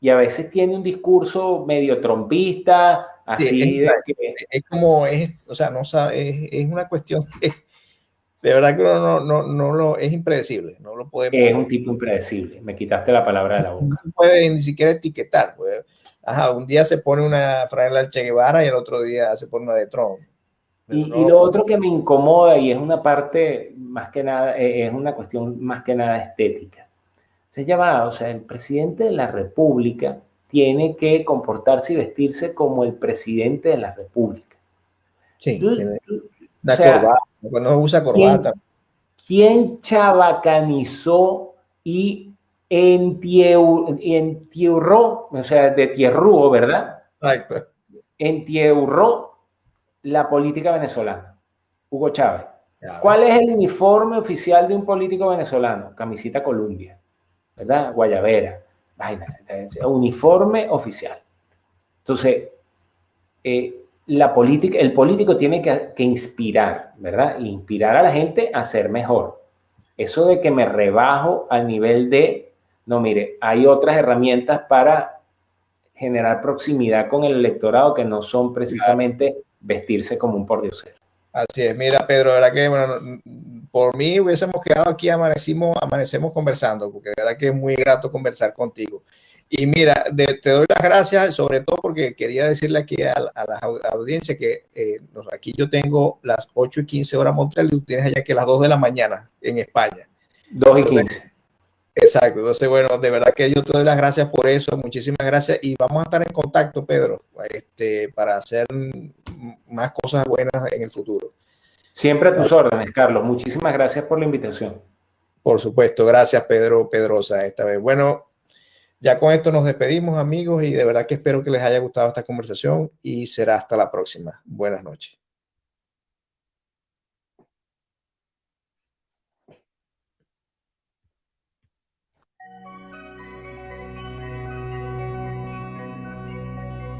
y a veces tiene un discurso medio trompista, así es, de que... Es como, es, o sea, no sabe, es, es una cuestión que de verdad que no, no, no, lo, es impredecible, no lo podemos... Es un tipo impredecible, me quitaste la palabra de la boca. No puede ni siquiera etiquetar, pues. Ajá, un día se pone una franela al Che Guevara y el otro día se pone una de Trump. Y, lo otro que me incomoda y es una parte más que nada, eh, es una cuestión más que nada estética. Se llama, o sea, el presidente de la República tiene que comportarse y vestirse como el presidente de la República. Sí, tiene la corbata, no usa corbata. ¿quién, chabacanizó y entierró, o sea, de tierrúo, ¿verdad? Exacto. Entierró la política venezolana. Hugo Chávez. ¿Cuál es el uniforme oficial de un político venezolano? Camisita Columbia, ¿verdad? Guayabera, vaina, uniforme oficial. Entonces, eh, la política, el político tiene que, que, inspirar, ¿verdad? Inspirar a la gente a ser mejor. Eso de que me rebajo al nivel de, no, mire, hay otras herramientas para generar proximidad con el electorado que no son precisamente vestirse como un pordiosero. Así es, mira Pedro, verdad que bueno, por mí hubiésemos quedado aquí, amanecimos, amanecemos conversando, porque verdad que es muy grato conversar contigo. Y mira, te doy las gracias, sobre todo porque quería decirle aquí a, la audiencia que eh, aquí yo tengo las 8 y 15 horas Montreal y tú tienes allá que las 2 de la mañana en España. 2 y 15. Exacto, entonces bueno, de verdad que yo te doy las gracias por eso, muchísimas gracias y vamos a estar en contacto, Pedro, este, para hacer más cosas buenas en el futuro. Siempre a tus órdenes, Carlos. Muchísimas gracias por la invitación. Por supuesto, gracias Pedro Pedrosa esta vez. Bueno, ya con esto nos despedimos amigos y de verdad que espero que les haya gustado esta conversación y será hasta la próxima. Buenas noches.